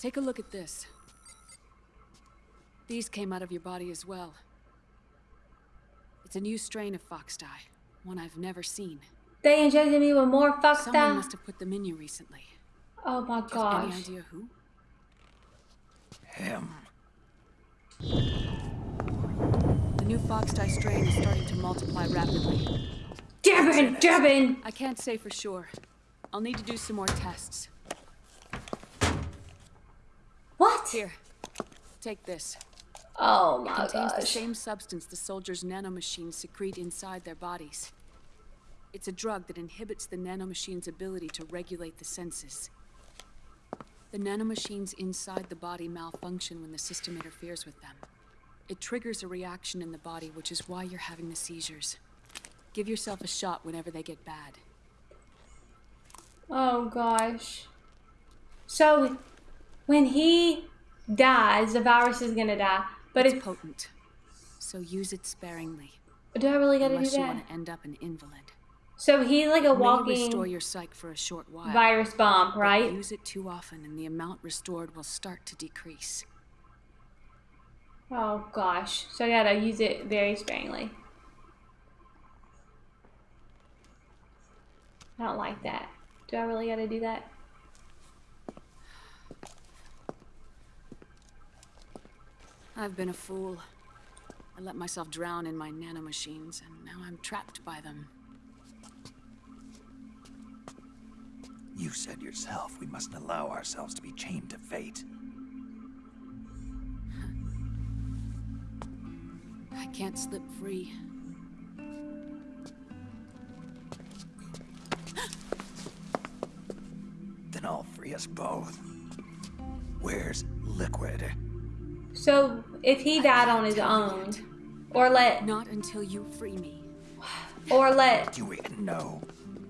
Speaker 11: Take a look at this. These came out of your body as well. It's a new strain of Foxdie, one I've never seen.
Speaker 1: They injected me with more fox
Speaker 11: Someone
Speaker 1: dye.
Speaker 11: must have put them in you recently.
Speaker 1: Oh my
Speaker 11: Do you have any idea who?
Speaker 5: Him.
Speaker 11: The new Foxdie strain is starting to multiply rapidly.
Speaker 1: Devin, Devin.
Speaker 11: I can't say for sure. I'll need to do some more tests.
Speaker 1: What?
Speaker 11: Here, take this.
Speaker 1: Oh
Speaker 11: It
Speaker 1: my
Speaker 11: contains the same substance the soldiers' nanomachines secrete inside their bodies. It's a drug that inhibits the nanomachine's ability to regulate the senses. The nanomachines inside the body malfunction when the system interferes with them. It triggers a reaction in the body, which is why you're having the seizures. Give yourself a shot whenever they get bad.
Speaker 1: Oh gosh. So when he dies, the virus is gonna die. But
Speaker 11: it's potent, so use it sparingly.
Speaker 1: do I really gotta do
Speaker 11: unless you
Speaker 1: that?
Speaker 11: want to end up an invalid.
Speaker 1: So he's like a
Speaker 11: may restore
Speaker 1: walking
Speaker 11: your psyche for a short while.
Speaker 1: virus bomb, right?
Speaker 11: Use it too often, and the amount restored will start to decrease.
Speaker 1: Oh gosh. So I gotta use it very sparingly. I don't like that. Do I really gotta do that?
Speaker 11: I've been a fool. I let myself drown in my nanomachines, and now I'm trapped by them.
Speaker 5: You said yourself we mustn't allow ourselves to be chained to fate.
Speaker 11: I can't slip free.
Speaker 5: Then I'll free us both. Where's Liquid?
Speaker 1: So if he died on his own, or let
Speaker 11: Not until you free me.
Speaker 1: or let
Speaker 5: Do we even know?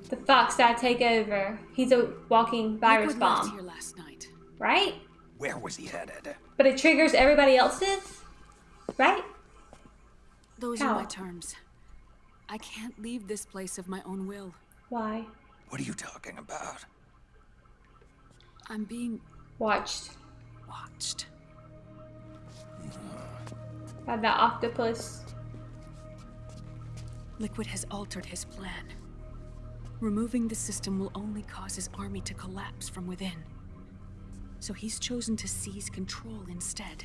Speaker 1: the Foxdie take over, he's a walking virus
Speaker 11: Liquid
Speaker 1: bomb,
Speaker 11: here last night.
Speaker 1: right?
Speaker 5: Where was he headed?
Speaker 1: But it triggers everybody else's, right?
Speaker 11: Those
Speaker 1: How?
Speaker 11: are my terms. I can't leave this place of my own will.
Speaker 1: Why?
Speaker 5: What are you talking about?
Speaker 11: I'm being
Speaker 1: Watched
Speaker 11: watched.
Speaker 1: By the octopus.
Speaker 11: Liquid has altered his plan. Removing the system will only cause his army to collapse from within. So he's chosen to seize control instead.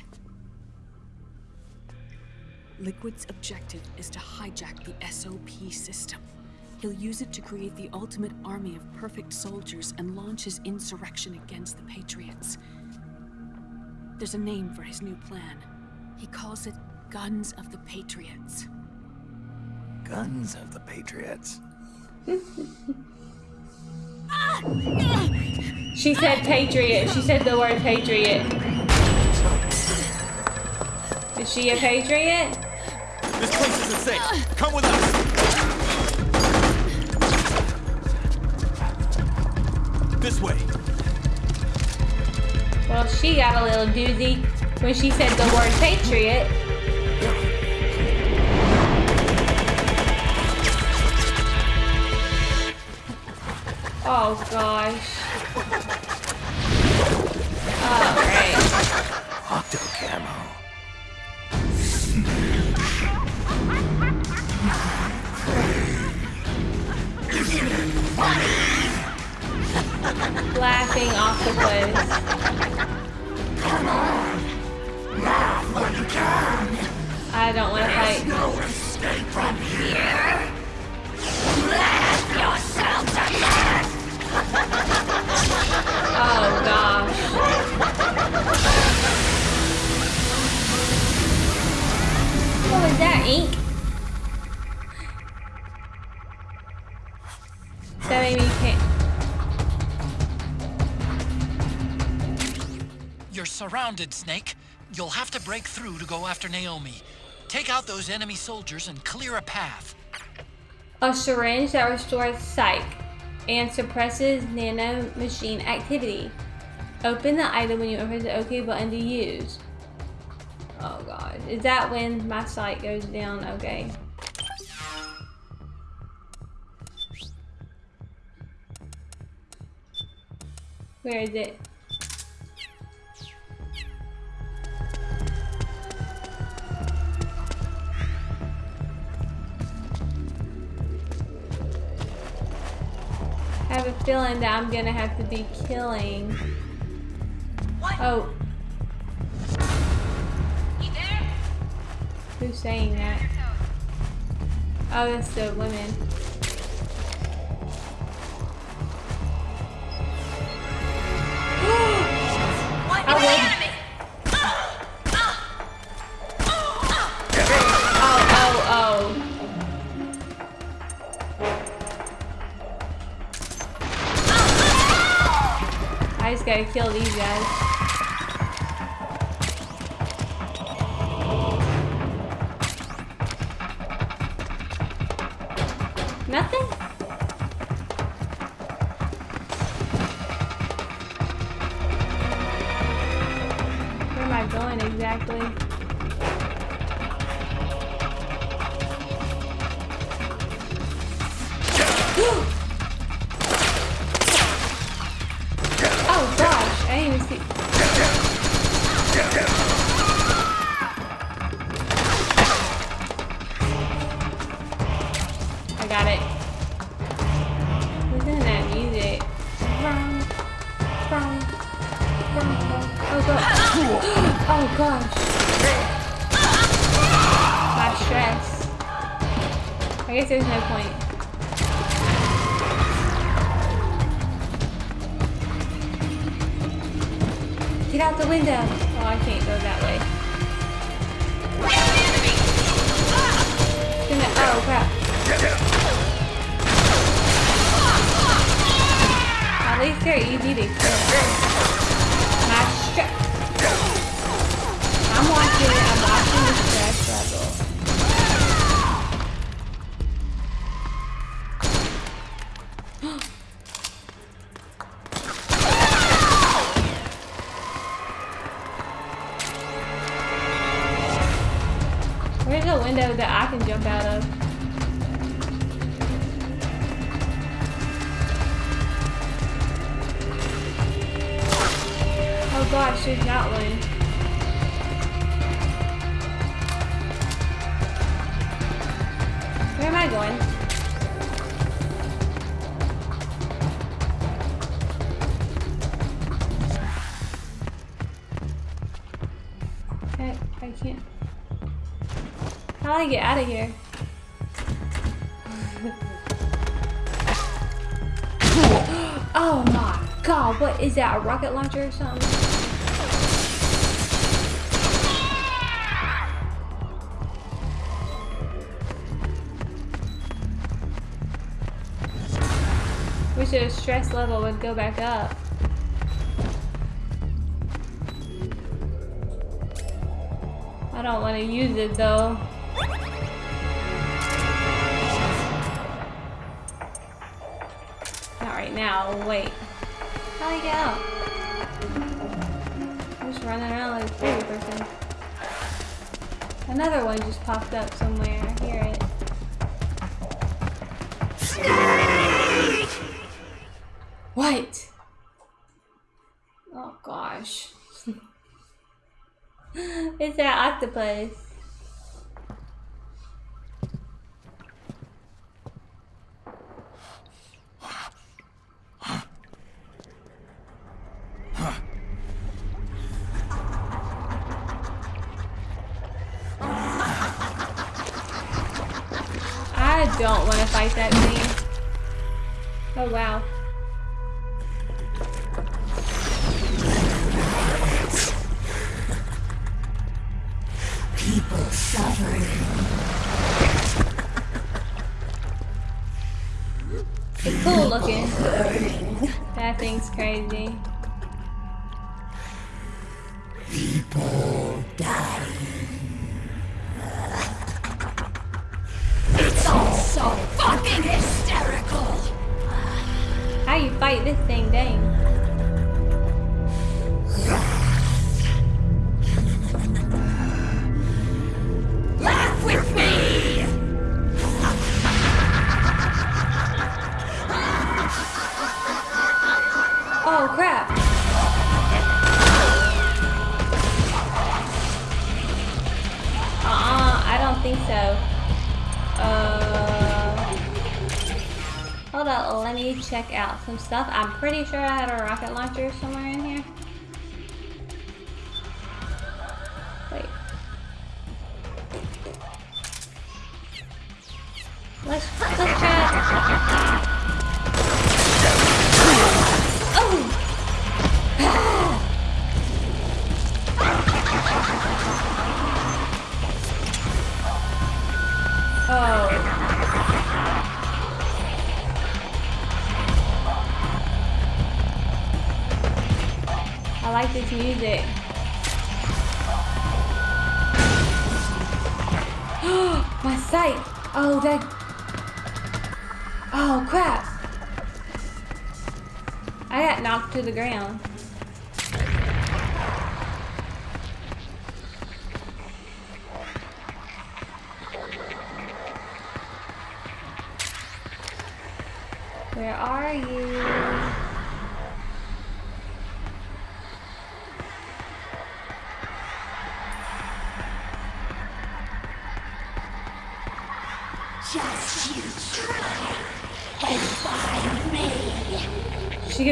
Speaker 11: Liquid's objective is to hijack the SOP system. He'll use it to create the ultimate army of perfect soldiers and launch his insurrection against the Patriots. There's a name for his new plan. He calls it Guns of the Patriots.
Speaker 5: Guns of the Patriots.
Speaker 1: She said patriot. She said the word patriot. Is she a patriot?
Speaker 10: This place isn't safe. Come with us. This way.
Speaker 1: Well, she got a little doozy when she said the word patriot. Oh gosh. Oh great.
Speaker 5: Octo camo.
Speaker 1: Laughing octopus. I don't want to fight. There's no escape from here. Laugh yourself to death. oh gosh. What was that, ink? That made me can't.
Speaker 2: You're surrounded, Snake. You'll have to break through to go after Naomi. Take out those enemy soldiers and clear a path.
Speaker 1: A syringe that restores psych and suppresses nano machine activity. Open the item when you press the OK button to use. Oh god. Is that when my sight goes down? Okay. Where is it? Have a feeling that I'm gonna have to be killing. Oh. Who's saying that? Oh, that's the women. I would. Oh, oh, oh. I just gotta kill these guys. Get out Do get out of here? oh my god, what is that? A rocket launcher or something? Wish the stress level would go back up. I don't want to use it though. Just popped up somewhere.
Speaker 12: People dying. It's all so fucking hysterical.
Speaker 1: How you fight this thing, dang? Check out some stuff. I'm pretty sure I had a rocket launcher somewhere in here. This music.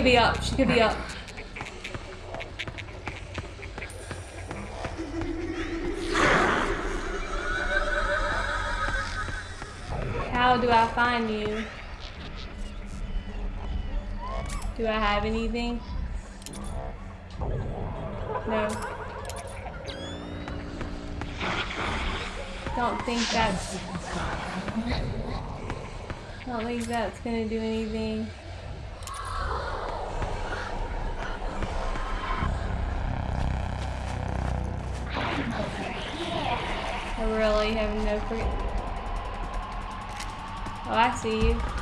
Speaker 1: Could be up. She could be up. How do I find you? Do I have anything? No. Don't think that's... Don't think that's gonna do anything. really Oh, I see you.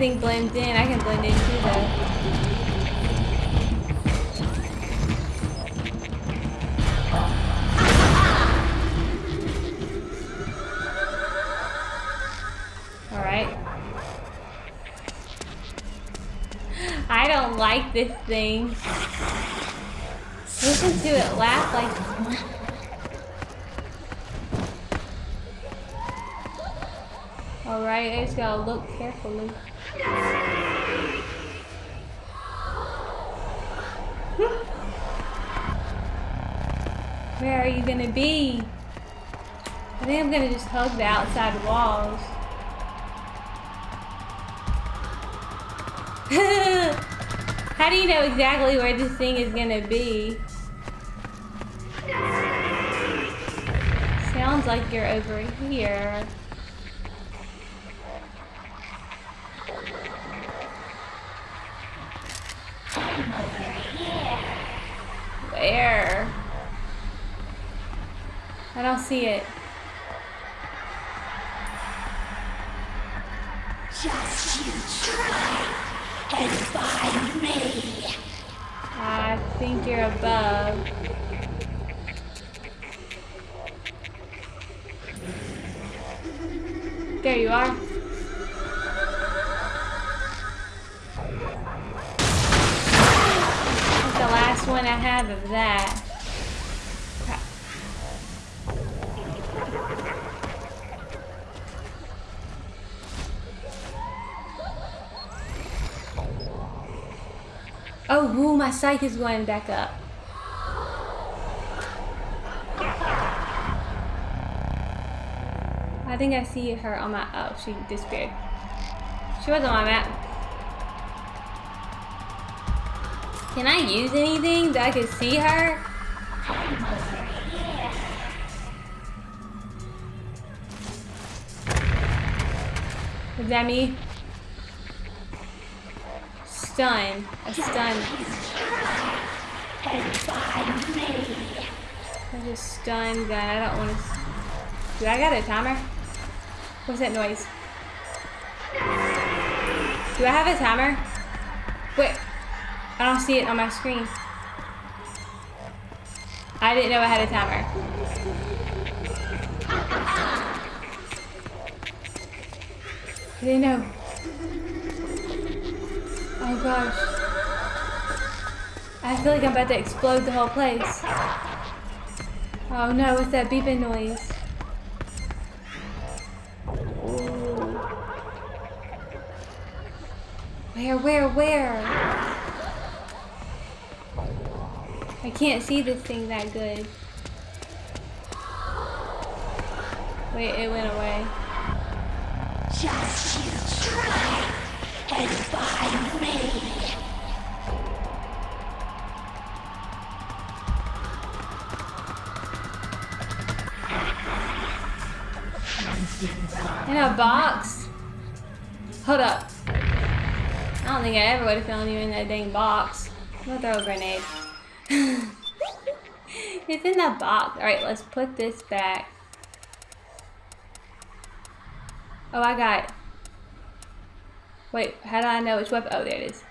Speaker 1: That thing blends in Where are you gonna be? I think I'm gonna just hug the outside walls. How do you know exactly where this thing is gonna be? Sounds like you're over here. Where? I don't see it.
Speaker 12: Just you try and find me.
Speaker 1: I think you're above. There you are. That's the last one I have of that. Oh, woo, my psych is going back up. I think I see her on my, oh, she disappeared. She was on my map. Can I use anything that I can see her? Is that me? stun. A stun.
Speaker 12: And find me.
Speaker 1: There's a stun gun. I don't want to. Do I got a timer? What's that noise? Do I have a timer? Wait. I don't see it on my screen. I didn't know I had a timer. I didn't know. Oh gosh. I feel like I'm about to explode the whole place. Oh no, it's that beeping noise? Where, where, where? I can't see this thing that good. Wait, it went away.
Speaker 12: Just you
Speaker 1: box? Hold up. I don't think I ever would have found you in that dang box. I'm gonna throw a grenade. it's in that box. Alright, let's put this back. Oh, I got it. Wait, how do I know which weapon? Oh, there it is. Is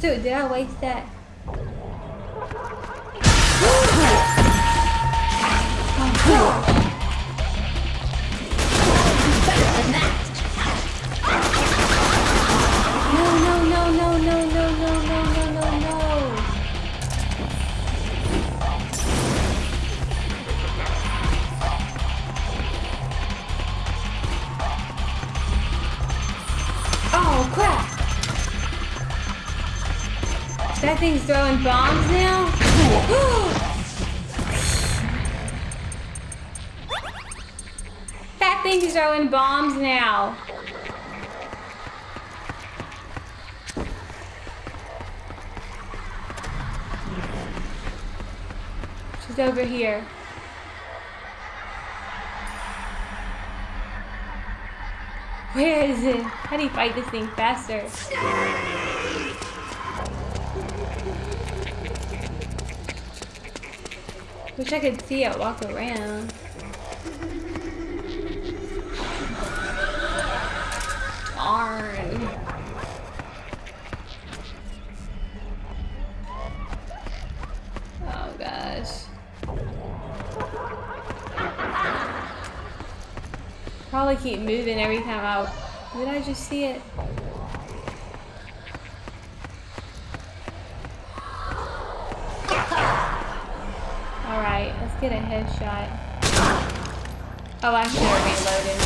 Speaker 1: Dude, did I waste that? Oh, God. Throwing bombs now. She's over here. Where is it? How do you fight this thing faster? Wish I could see it walk around. Darn. Oh gosh. Probably keep moving every time I. Did I just see it? Alright, let's get a headshot. Oh, I should have reloaded.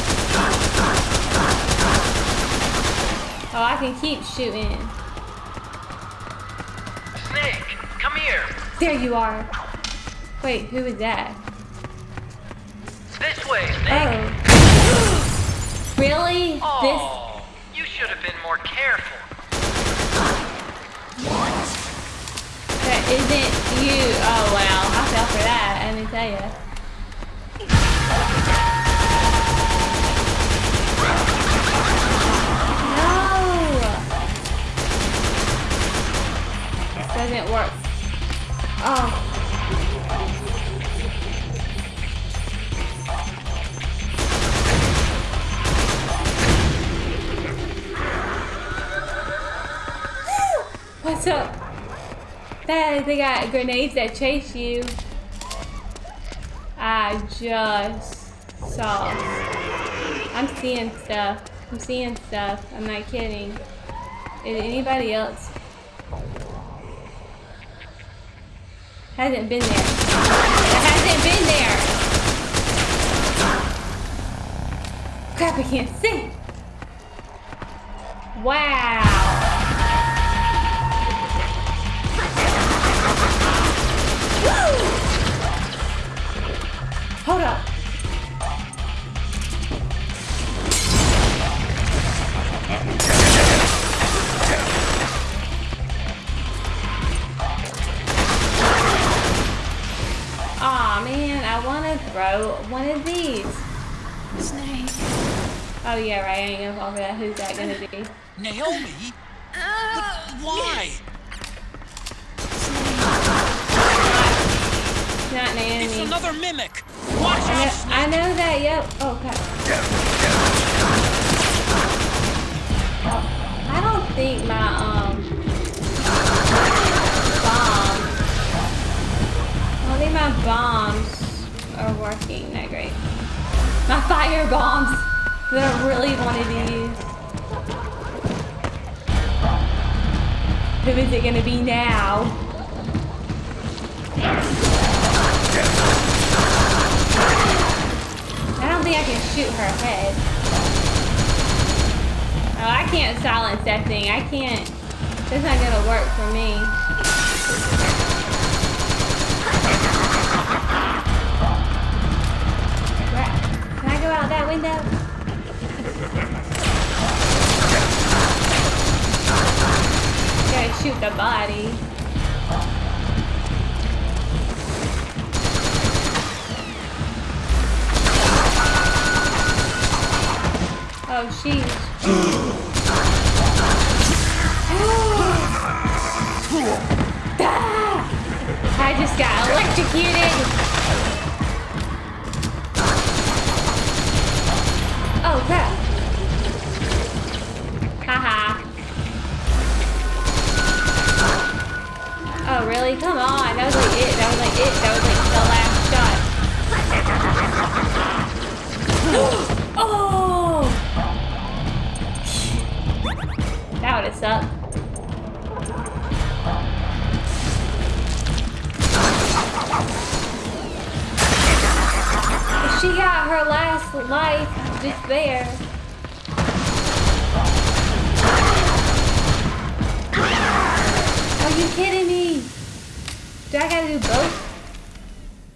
Speaker 1: Oh, I can keep shooting.
Speaker 2: Snake, come here.
Speaker 1: There you are. Wait, who is that?
Speaker 2: This way, Snake.
Speaker 1: Oh. Really?
Speaker 2: Oh, you should have been more careful.
Speaker 1: This that isn't you. Oh wow, I fell for that. Let me tell you. No. Doesn't work. Oh. What's up? They got grenades that chase you. I just saw. I'm seeing stuff. I'm seeing stuff. I'm not kidding. Is anybody else? Hasn't been there. Hasn't been there. Crap, I can't see. Wow. Hold up. Aw, oh, man, I want to throw one of these.
Speaker 11: Snake.
Speaker 1: Oh, yeah, right. I ain't going to offer that. Who's that going to be?
Speaker 2: Naomi? Uh, why? Yes.
Speaker 1: Not Naomi.
Speaker 2: It's another mimic. Watch
Speaker 1: I know. I know that. Yep. Oh god. I don't think my um bombs. I don't think my bombs are working that great. My fire bombs that I really wanted to use. Who is it gonna be now? I don't think I can shoot her head. Oh, I can't silence that thing. I can't. That's not gonna work for me. Can I go out that window? Gotta shoot the body. Oh. Ah! I just got electrocuted. There. Are you kidding me? Do I gotta do both?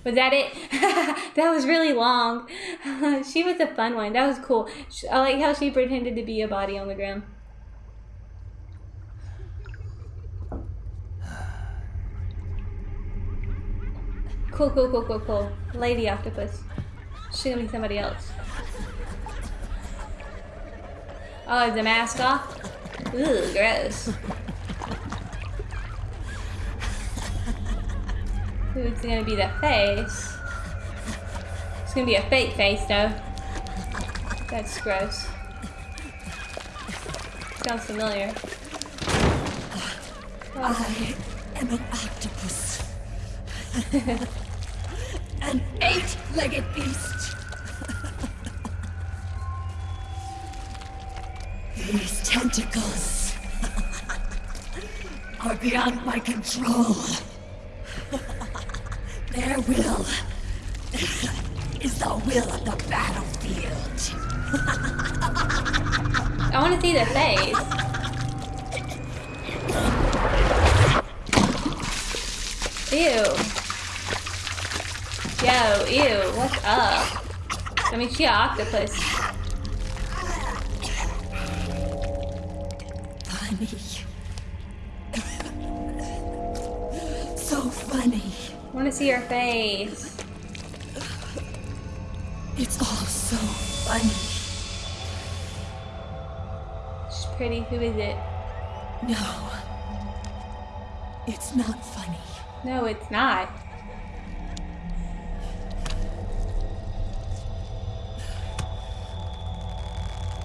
Speaker 1: Was that it? that was really long. she was a fun one. That was cool. I like how she pretended to be a body on the ground. Cool, cool, cool, cool, cool. Lady octopus. She's gonna be somebody else. Oh, the mask off? Ooh, gross. Who's gonna be the face? It's gonna be a fake face, though. That's gross. Sounds familiar.
Speaker 12: I am an octopus. an eight-legged beast. These tentacles are beyond my control. Their will is the will of the battlefield.
Speaker 1: I want to see their face. Ew. Yo, ew, what's up? I mean, she an octopus.
Speaker 12: Funny. so funny.
Speaker 1: I want to see her face.
Speaker 12: It's all so funny.
Speaker 1: She's pretty. Who is it?
Speaker 12: No. It's not funny.
Speaker 1: No, it's not.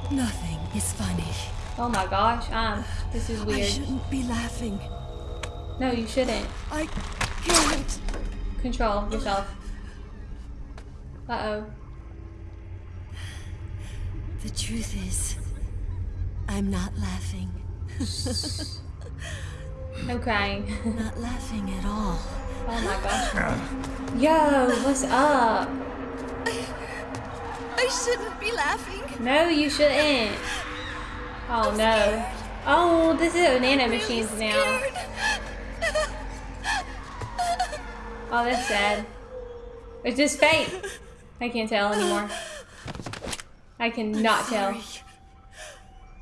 Speaker 12: Nothing is funny.
Speaker 1: Oh my gosh, um, this is weird.
Speaker 12: I shouldn't be laughing.
Speaker 1: No, you shouldn't.
Speaker 12: I can't.
Speaker 1: Control yourself. Uh-oh.
Speaker 12: The truth is, I'm not laughing.
Speaker 1: I'm crying.
Speaker 12: not laughing at all.
Speaker 1: Oh my gosh. Yo, what's up?
Speaker 12: I shouldn't be laughing.
Speaker 1: No, you shouldn't. Oh I'm no. Scared. Oh, this is nano really machines now. Oh, that's sad. It's just fate. I can't tell anymore. I cannot tell.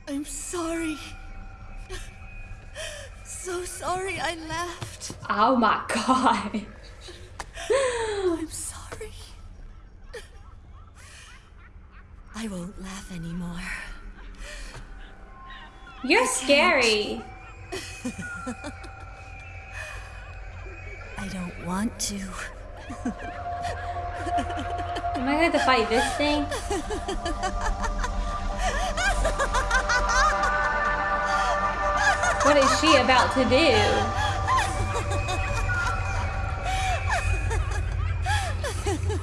Speaker 12: I'm sorry. So sorry I laughed.
Speaker 1: Oh my god.
Speaker 12: I'm sorry. I won't laugh anymore.
Speaker 1: You're scary.
Speaker 12: I don't want to.
Speaker 1: Am I going to fight this thing? What is she about to do?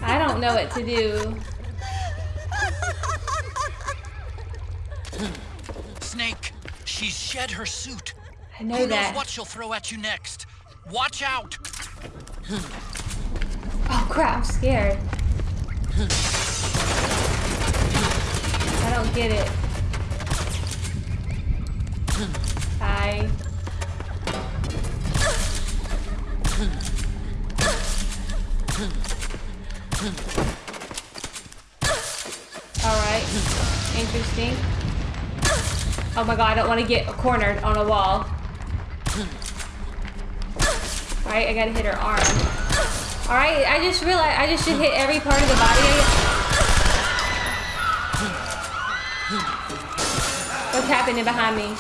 Speaker 1: I don't know what to do.
Speaker 2: Snake, she's shed her suit.
Speaker 1: I know
Speaker 2: Who
Speaker 1: that.
Speaker 2: knows what she'll throw at you next? Watch out!
Speaker 1: Oh crap, I'm scared. I don't get it. Hi. Alright. Interesting. Oh my god, I don't want to get cornered on a wall. Alright, I gotta hit her arm. Alright, I just realized I just should hit every part of the body. What's happening behind me?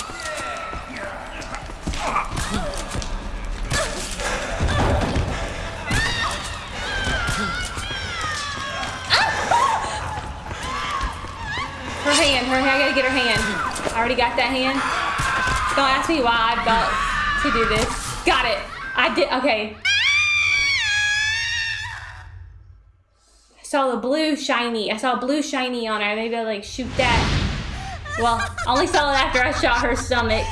Speaker 1: Her hand, her hand, I gotta get her hand. I already got that hand. Don't ask me why I felt to do this. Got it. I did, okay. I saw the blue shiny. I saw blue shiny on her. Maybe I'll like shoot that. Well, I only saw it after I shot her stomach.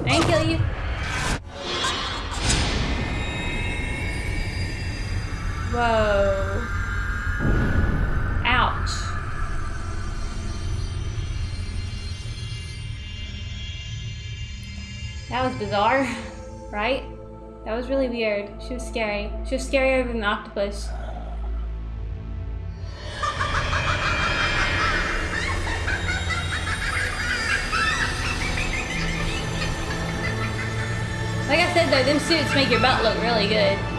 Speaker 1: I didn't kill you. Whoa. That was bizarre, right? That was really weird. She was scary. She was scarier than the octopus. Like I said though, them suits make your butt look really good.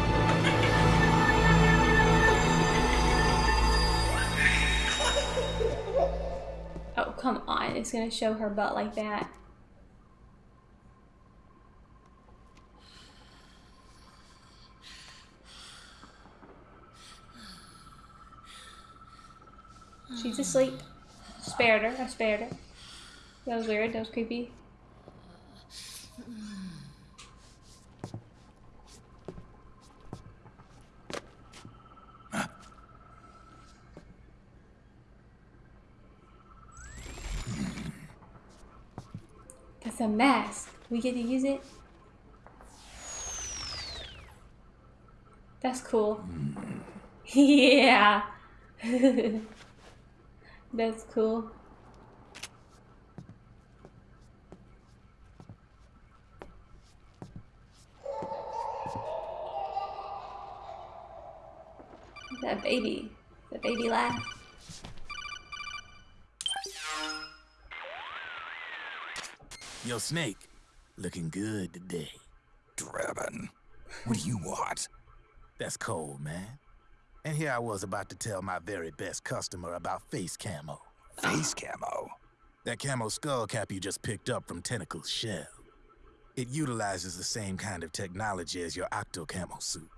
Speaker 1: Oh, come on. It's gonna show her butt like that. She's asleep. Spared her. I spared her. That was weird. That was creepy. That's a mask. We get to use it. That's cool. yeah. That's cool. That baby
Speaker 3: Yo, Snake, looking good today.
Speaker 5: Drebin, what do you want?
Speaker 3: That's cold, man. And here I was about to tell my very best customer about face camo.
Speaker 5: Face camo?
Speaker 3: That camo skull cap you just picked up from Tentacle's shell. It utilizes the same kind of technology as your octo camo suit.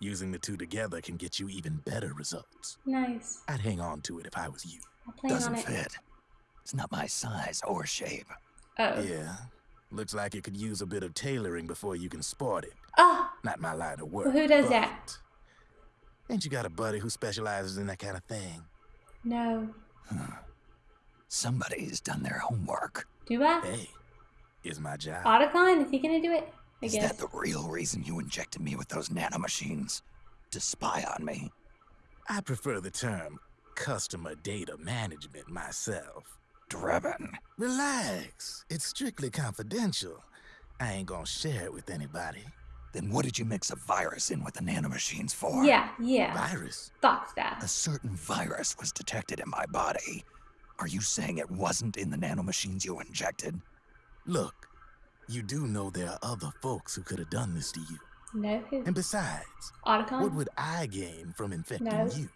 Speaker 3: Using the two together can get you even better results.
Speaker 1: Nice.
Speaker 3: I'd hang on to it if I was you.
Speaker 5: Doesn't
Speaker 1: it.
Speaker 5: fit. It's not my size or shape.
Speaker 1: Oh.
Speaker 3: Yeah. Looks like it could use a bit of tailoring before you can sport it.
Speaker 1: Oh,
Speaker 3: Not my line of work.
Speaker 1: Well, who does that?
Speaker 3: Ain't you got a buddy who specializes in that kind of thing?
Speaker 1: no.
Speaker 5: Somebody's done their homework.
Speaker 1: Do I?
Speaker 3: Hey, is my job.
Speaker 1: Otacon? Is he gonna do it? I
Speaker 5: Is
Speaker 1: guess.
Speaker 5: that the real reason you injected me with those nanomachines? To spy on me?
Speaker 3: I prefer the term customer data management myself.
Speaker 5: Drebin.
Speaker 3: Relax. It's strictly confidential. I ain't gonna share it with anybody.
Speaker 5: Then what did you mix a virus in with the nanomachines for?
Speaker 1: Yeah, yeah.
Speaker 3: Virus?
Speaker 1: Thought that.
Speaker 5: A certain virus was detected in my body. Are you saying it wasn't in the nanomachines you injected?
Speaker 3: Look, you do know there are other folks who could have done this to you.
Speaker 1: No. Who?
Speaker 3: And besides,
Speaker 1: Otacon?
Speaker 3: what would I gain from infecting
Speaker 1: No.
Speaker 3: you?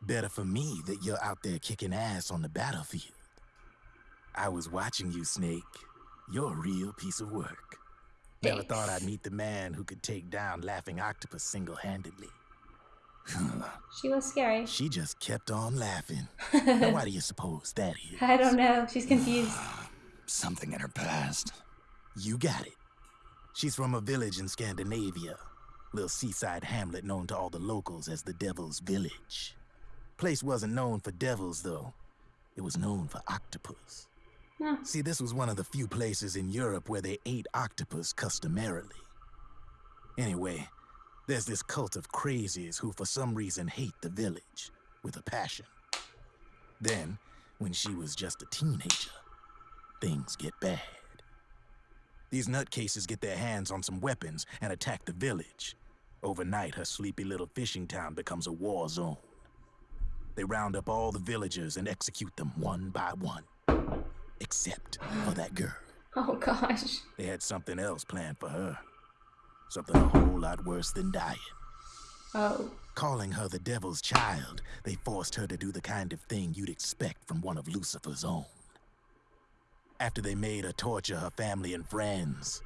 Speaker 3: Better for me that you're out there kicking ass on the battlefield. I was watching you, Snake. You're a real piece of work. Never thought I'd meet the man who could take down Laughing Octopus single-handedly.
Speaker 1: She was scary.
Speaker 3: She just kept on laughing. now, why do you suppose that is?
Speaker 1: I don't know. She's confused.
Speaker 5: Something in her past.
Speaker 3: You got it. She's from a village in Scandinavia. Little seaside hamlet known to all the locals as the Devil's Village. Place wasn't known for devils, though. It was known for octopus. See, this was one of the few places in Europe where they ate octopus customarily. Anyway, there's this cult of crazies who for some reason hate the village with a passion. Then, when she was just a teenager, things get bad. These nutcases get their hands on some weapons and attack the village. Overnight, her sleepy little fishing town becomes a war zone. They round up all the villagers and execute them one by one. Except for that girl.
Speaker 1: Oh gosh.
Speaker 3: They had something else planned for her. Something a whole lot worse than dying.
Speaker 1: Oh.
Speaker 3: Calling her the devil's child, they forced her to do the kind of thing you'd expect from one of Lucifer's own. After they made her torture her family and friends,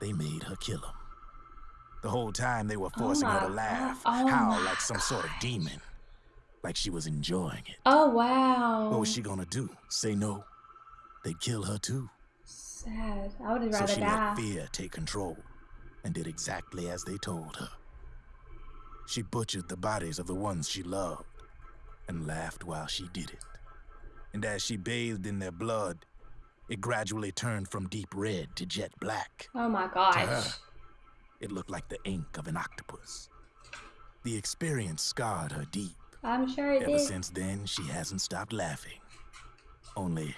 Speaker 3: they made her kill them. The whole time they were
Speaker 1: Oh
Speaker 3: forcing her to laugh,
Speaker 1: Oh
Speaker 3: howl like some sort of demon. Like she was enjoying it.
Speaker 1: Oh wow.
Speaker 3: What was she gonna do? Say no? They'd kill her too.
Speaker 1: Sad. I would
Speaker 3: So
Speaker 1: rather
Speaker 3: she
Speaker 1: die.
Speaker 3: let fear take control and did exactly as they told her. She butchered the bodies of the ones she loved and laughed while she did it. And as she bathed in their blood, it gradually turned from deep red to jet black.
Speaker 1: Oh my gosh.
Speaker 3: To her, it looked like the ink of an octopus. The experience scarred her deep.
Speaker 1: I'm sure it
Speaker 3: Ever
Speaker 1: did.
Speaker 3: since then, she hasn't stopped laughing. Only,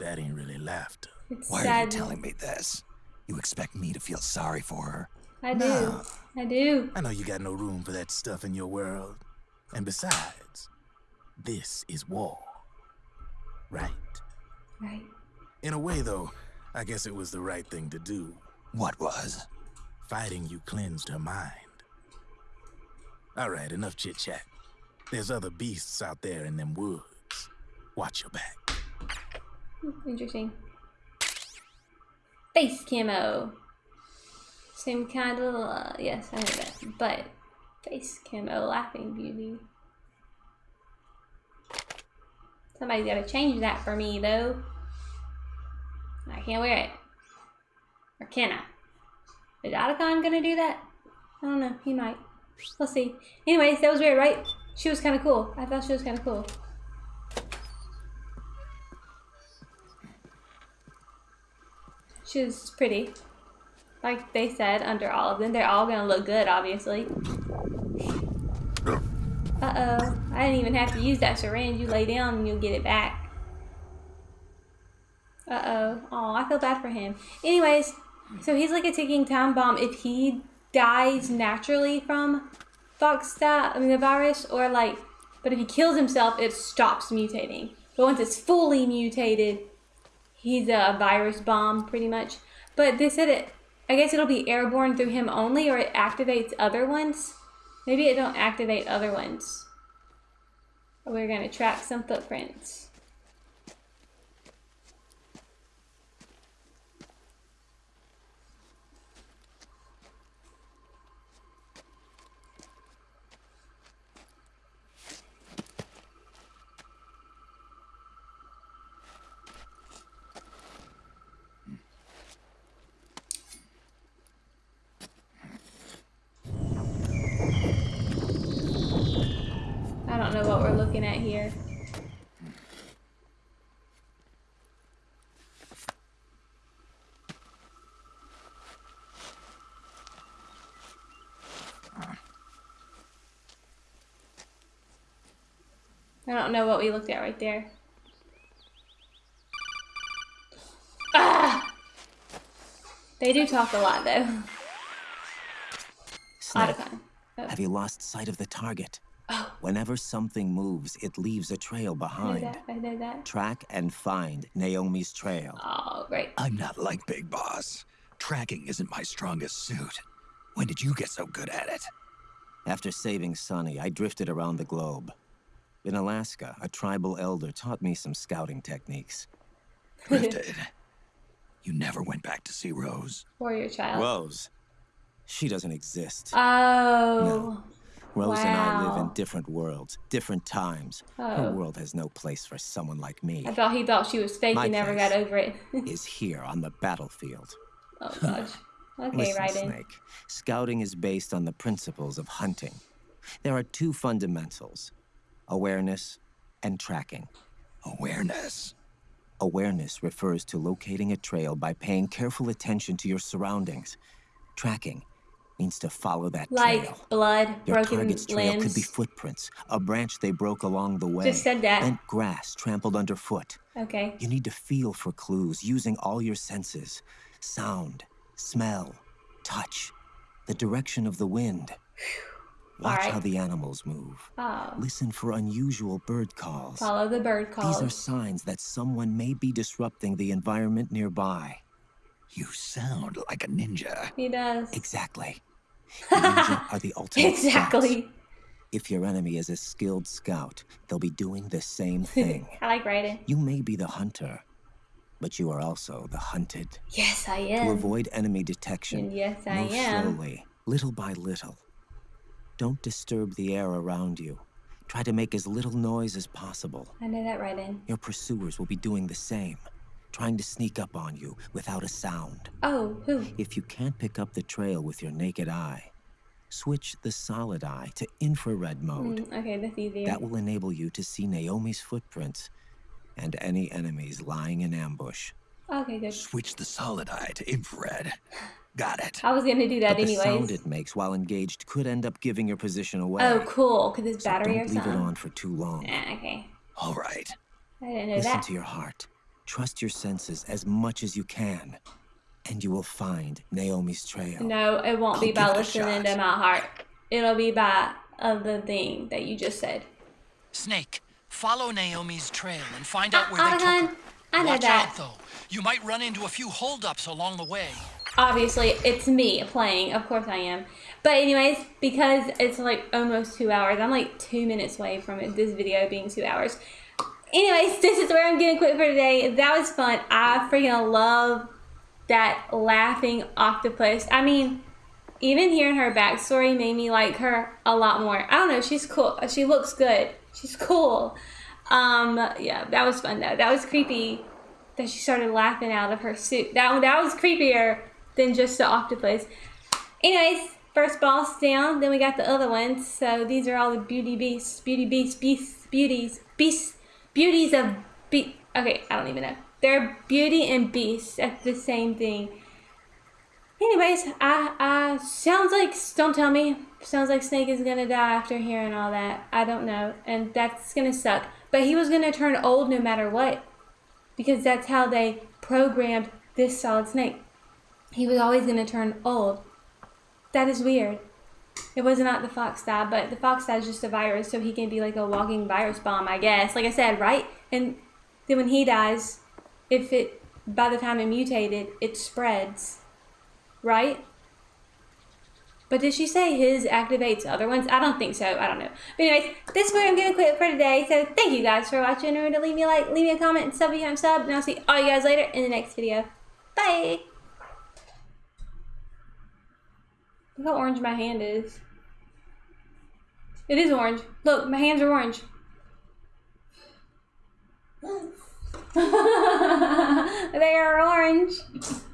Speaker 3: that ain't really laughter.
Speaker 1: It's
Speaker 5: Why are you telling me this? You expect me to feel sorry for her?
Speaker 1: I do.
Speaker 3: No.
Speaker 1: I do.
Speaker 3: I know you got no room for that stuff in your world. And besides, this is war. Right?
Speaker 1: Right.
Speaker 3: In a way, though, I guess it was the right thing to do.
Speaker 5: What was?
Speaker 3: Fighting you cleansed her mind. All right, enough chit chat. There's other beasts out there in them woods. Watch your back.
Speaker 1: Interesting. Face camo. Same kind of, uh, yes, I know that. But, face camo, laughing beauty. Somebody's gotta change that for me, though. I can't wear it. Or can I? Is Otacon gonna do that? I don't know, he might. We'll see. Anyways, that was weird, right? She was kind of cool. I thought she was kind of cool. She was pretty. Like they said, under all of them, they're all gonna look good, obviously. Uh-oh. I didn't even have to use that syringe. You lay down and you'll get it back. Uh-oh. Oh, I feel bad for him. Anyways, so he's like a ticking time bomb. If he dies naturally from fox Foxstat, I mean the virus, or like, but if he kills himself, it stops mutating. But once it's fully mutated, he's a virus bomb pretty much. But they said it, I guess it'll be airborne through him only, or it activates other ones. Maybe it don't activate other ones. We're gonna track some footprints. I don't know what we're looking at here. I don't know what we looked at right there. Ah! They do talk a lot though.
Speaker 7: Snake, have you lost sight of the target?
Speaker 1: Oh.
Speaker 7: Whenever something moves, it leaves a trail
Speaker 1: I know
Speaker 7: behind.
Speaker 1: that. I know that.
Speaker 7: Track and find Naomi's trail.
Speaker 1: Oh, great.
Speaker 5: I'm not like Big Boss. Tracking isn't my strongest suit. When did you get so good at it?
Speaker 7: After saving Sunny, I drifted around the globe. In Alaska, a tribal elder taught me some scouting techniques.
Speaker 5: Drifted. you never went back to see Rose.
Speaker 1: Warrior child.
Speaker 7: Rose. She doesn't exist.
Speaker 1: Oh.
Speaker 7: Rose and I live in different worlds, different times. Her
Speaker 1: Oh.
Speaker 7: world has no place for someone like me.
Speaker 1: I thought he thought she was fake
Speaker 7: My
Speaker 1: and never got over it.
Speaker 7: is here on the battlefield.
Speaker 1: oh gosh. Okay,
Speaker 7: Listen,
Speaker 1: right in.
Speaker 7: Snake. Scouting is based on the principles of hunting. There are two fundamentals awareness and tracking.
Speaker 5: Awareness.
Speaker 7: Awareness refers to locating a trail by paying careful attention to your surroundings. Tracking means to follow that
Speaker 1: Like
Speaker 7: trail.
Speaker 1: blood,
Speaker 7: Your
Speaker 1: broken
Speaker 7: target's trail could be footprints, a branch they broke along the way,
Speaker 1: Just said that.
Speaker 7: and grass trampled underfoot.
Speaker 1: Okay.
Speaker 7: You need to feel for clues using all your senses sound, smell, touch, the direction of the wind. Watch
Speaker 1: Alright.
Speaker 7: how the animals move.
Speaker 1: Oh.
Speaker 7: Listen for unusual bird calls.
Speaker 1: Follow the bird calls.
Speaker 7: These are signs that someone may be disrupting the environment nearby.
Speaker 5: You sound like a ninja.
Speaker 1: He does.
Speaker 7: Exactly. Are the ultimate scouts.
Speaker 1: Exactly.
Speaker 7: If your enemy is a skilled scout, they'll be doing the same thing.
Speaker 1: I like writing.
Speaker 7: you may be the hunter, but you are also the hunted.
Speaker 1: Yes, I am.
Speaker 7: To avoid enemy detection,
Speaker 1: And yes, I
Speaker 7: move
Speaker 1: am.
Speaker 7: slowly, little by little. Don't disturb the air around you. Try to make as little noise as possible.
Speaker 1: I know that right in.
Speaker 7: Your pursuers will be doing the same, trying to sneak up on you without a sound.
Speaker 1: Oh, who?
Speaker 7: If you can't pick up the trail with your naked eye, switch the solid eye to infrared mode.
Speaker 1: Mm, okay, that's easier.
Speaker 7: That will enable you to see Naomi's footprints and any enemies lying in ambush.
Speaker 1: Okay, good.
Speaker 5: Switch the solid eye to infrared. Got it.
Speaker 1: I was gonna do that
Speaker 7: but the sound it makes while engaged could end up giving your position away.
Speaker 1: Oh, cool. Cause it's
Speaker 7: so
Speaker 1: battery
Speaker 7: don't
Speaker 1: or
Speaker 7: leave it on for too long.
Speaker 1: Ah, okay.
Speaker 5: All right.
Speaker 1: I didn't know
Speaker 7: Listen
Speaker 1: that.
Speaker 7: to your heart. Trust your senses as much as you can, and you will find Naomi's trail.
Speaker 1: No, it won't be
Speaker 7: I'll
Speaker 1: by
Speaker 7: give it a
Speaker 1: listening
Speaker 7: shot.
Speaker 1: to my heart. It'll be by uh, the thing that you just said.
Speaker 2: Snake, follow Naomi's trail and find out where
Speaker 1: Uh,
Speaker 2: they took her.
Speaker 1: I know
Speaker 2: Watch
Speaker 1: that.
Speaker 2: out, though. You might run into a few holdups along the way.
Speaker 1: Obviously, it's me playing. Of course I am. But anyways, because it's like almost two hours, I'm like two minutes away from it, this video being two hours. Anyways, this is where I'm gonna quit for today. That was fun. I freaking love that laughing octopus. I mean, even hearing her backstory made me like her a lot more. I don't know, she's cool. She looks good. She's cool. Um, yeah, that was fun though. That was creepy that she started laughing out of her suit. That that was creepier than just the octopus. Anyways, first boss down. Then we got the other ones. So these are all the beauty beasts, beauty beasts, beasts, beauties, beasts, beauties of be. Okay, I don't even know. They're beauty and beasts. That's the same thing. Anyways, I, I sounds like don't tell me. Sounds like Snake is gonna die after hearing all that. I don't know, and that's gonna suck. But he was gonna turn old no matter what, because that's how they programmed this Solid Snake. He was always gonna turn old. That is weird. It was not the Foxdie, but the fox is just a virus, so he can be like a walking virus bomb, I guess. Like I said, right? And then when he dies, if it by the time it mutated, it spreads right? But did she say his activates other ones? I don't think so. I don't know. But anyways, this is where I'm gonna quit for today. So thank you guys for watching. Remember to leave me a like, leave me a comment, and sub if you haven't subbed. And I'll see all you guys later in the next video. Bye. Look how orange my hand is. It is orange. Look, my hands are orange. they are orange.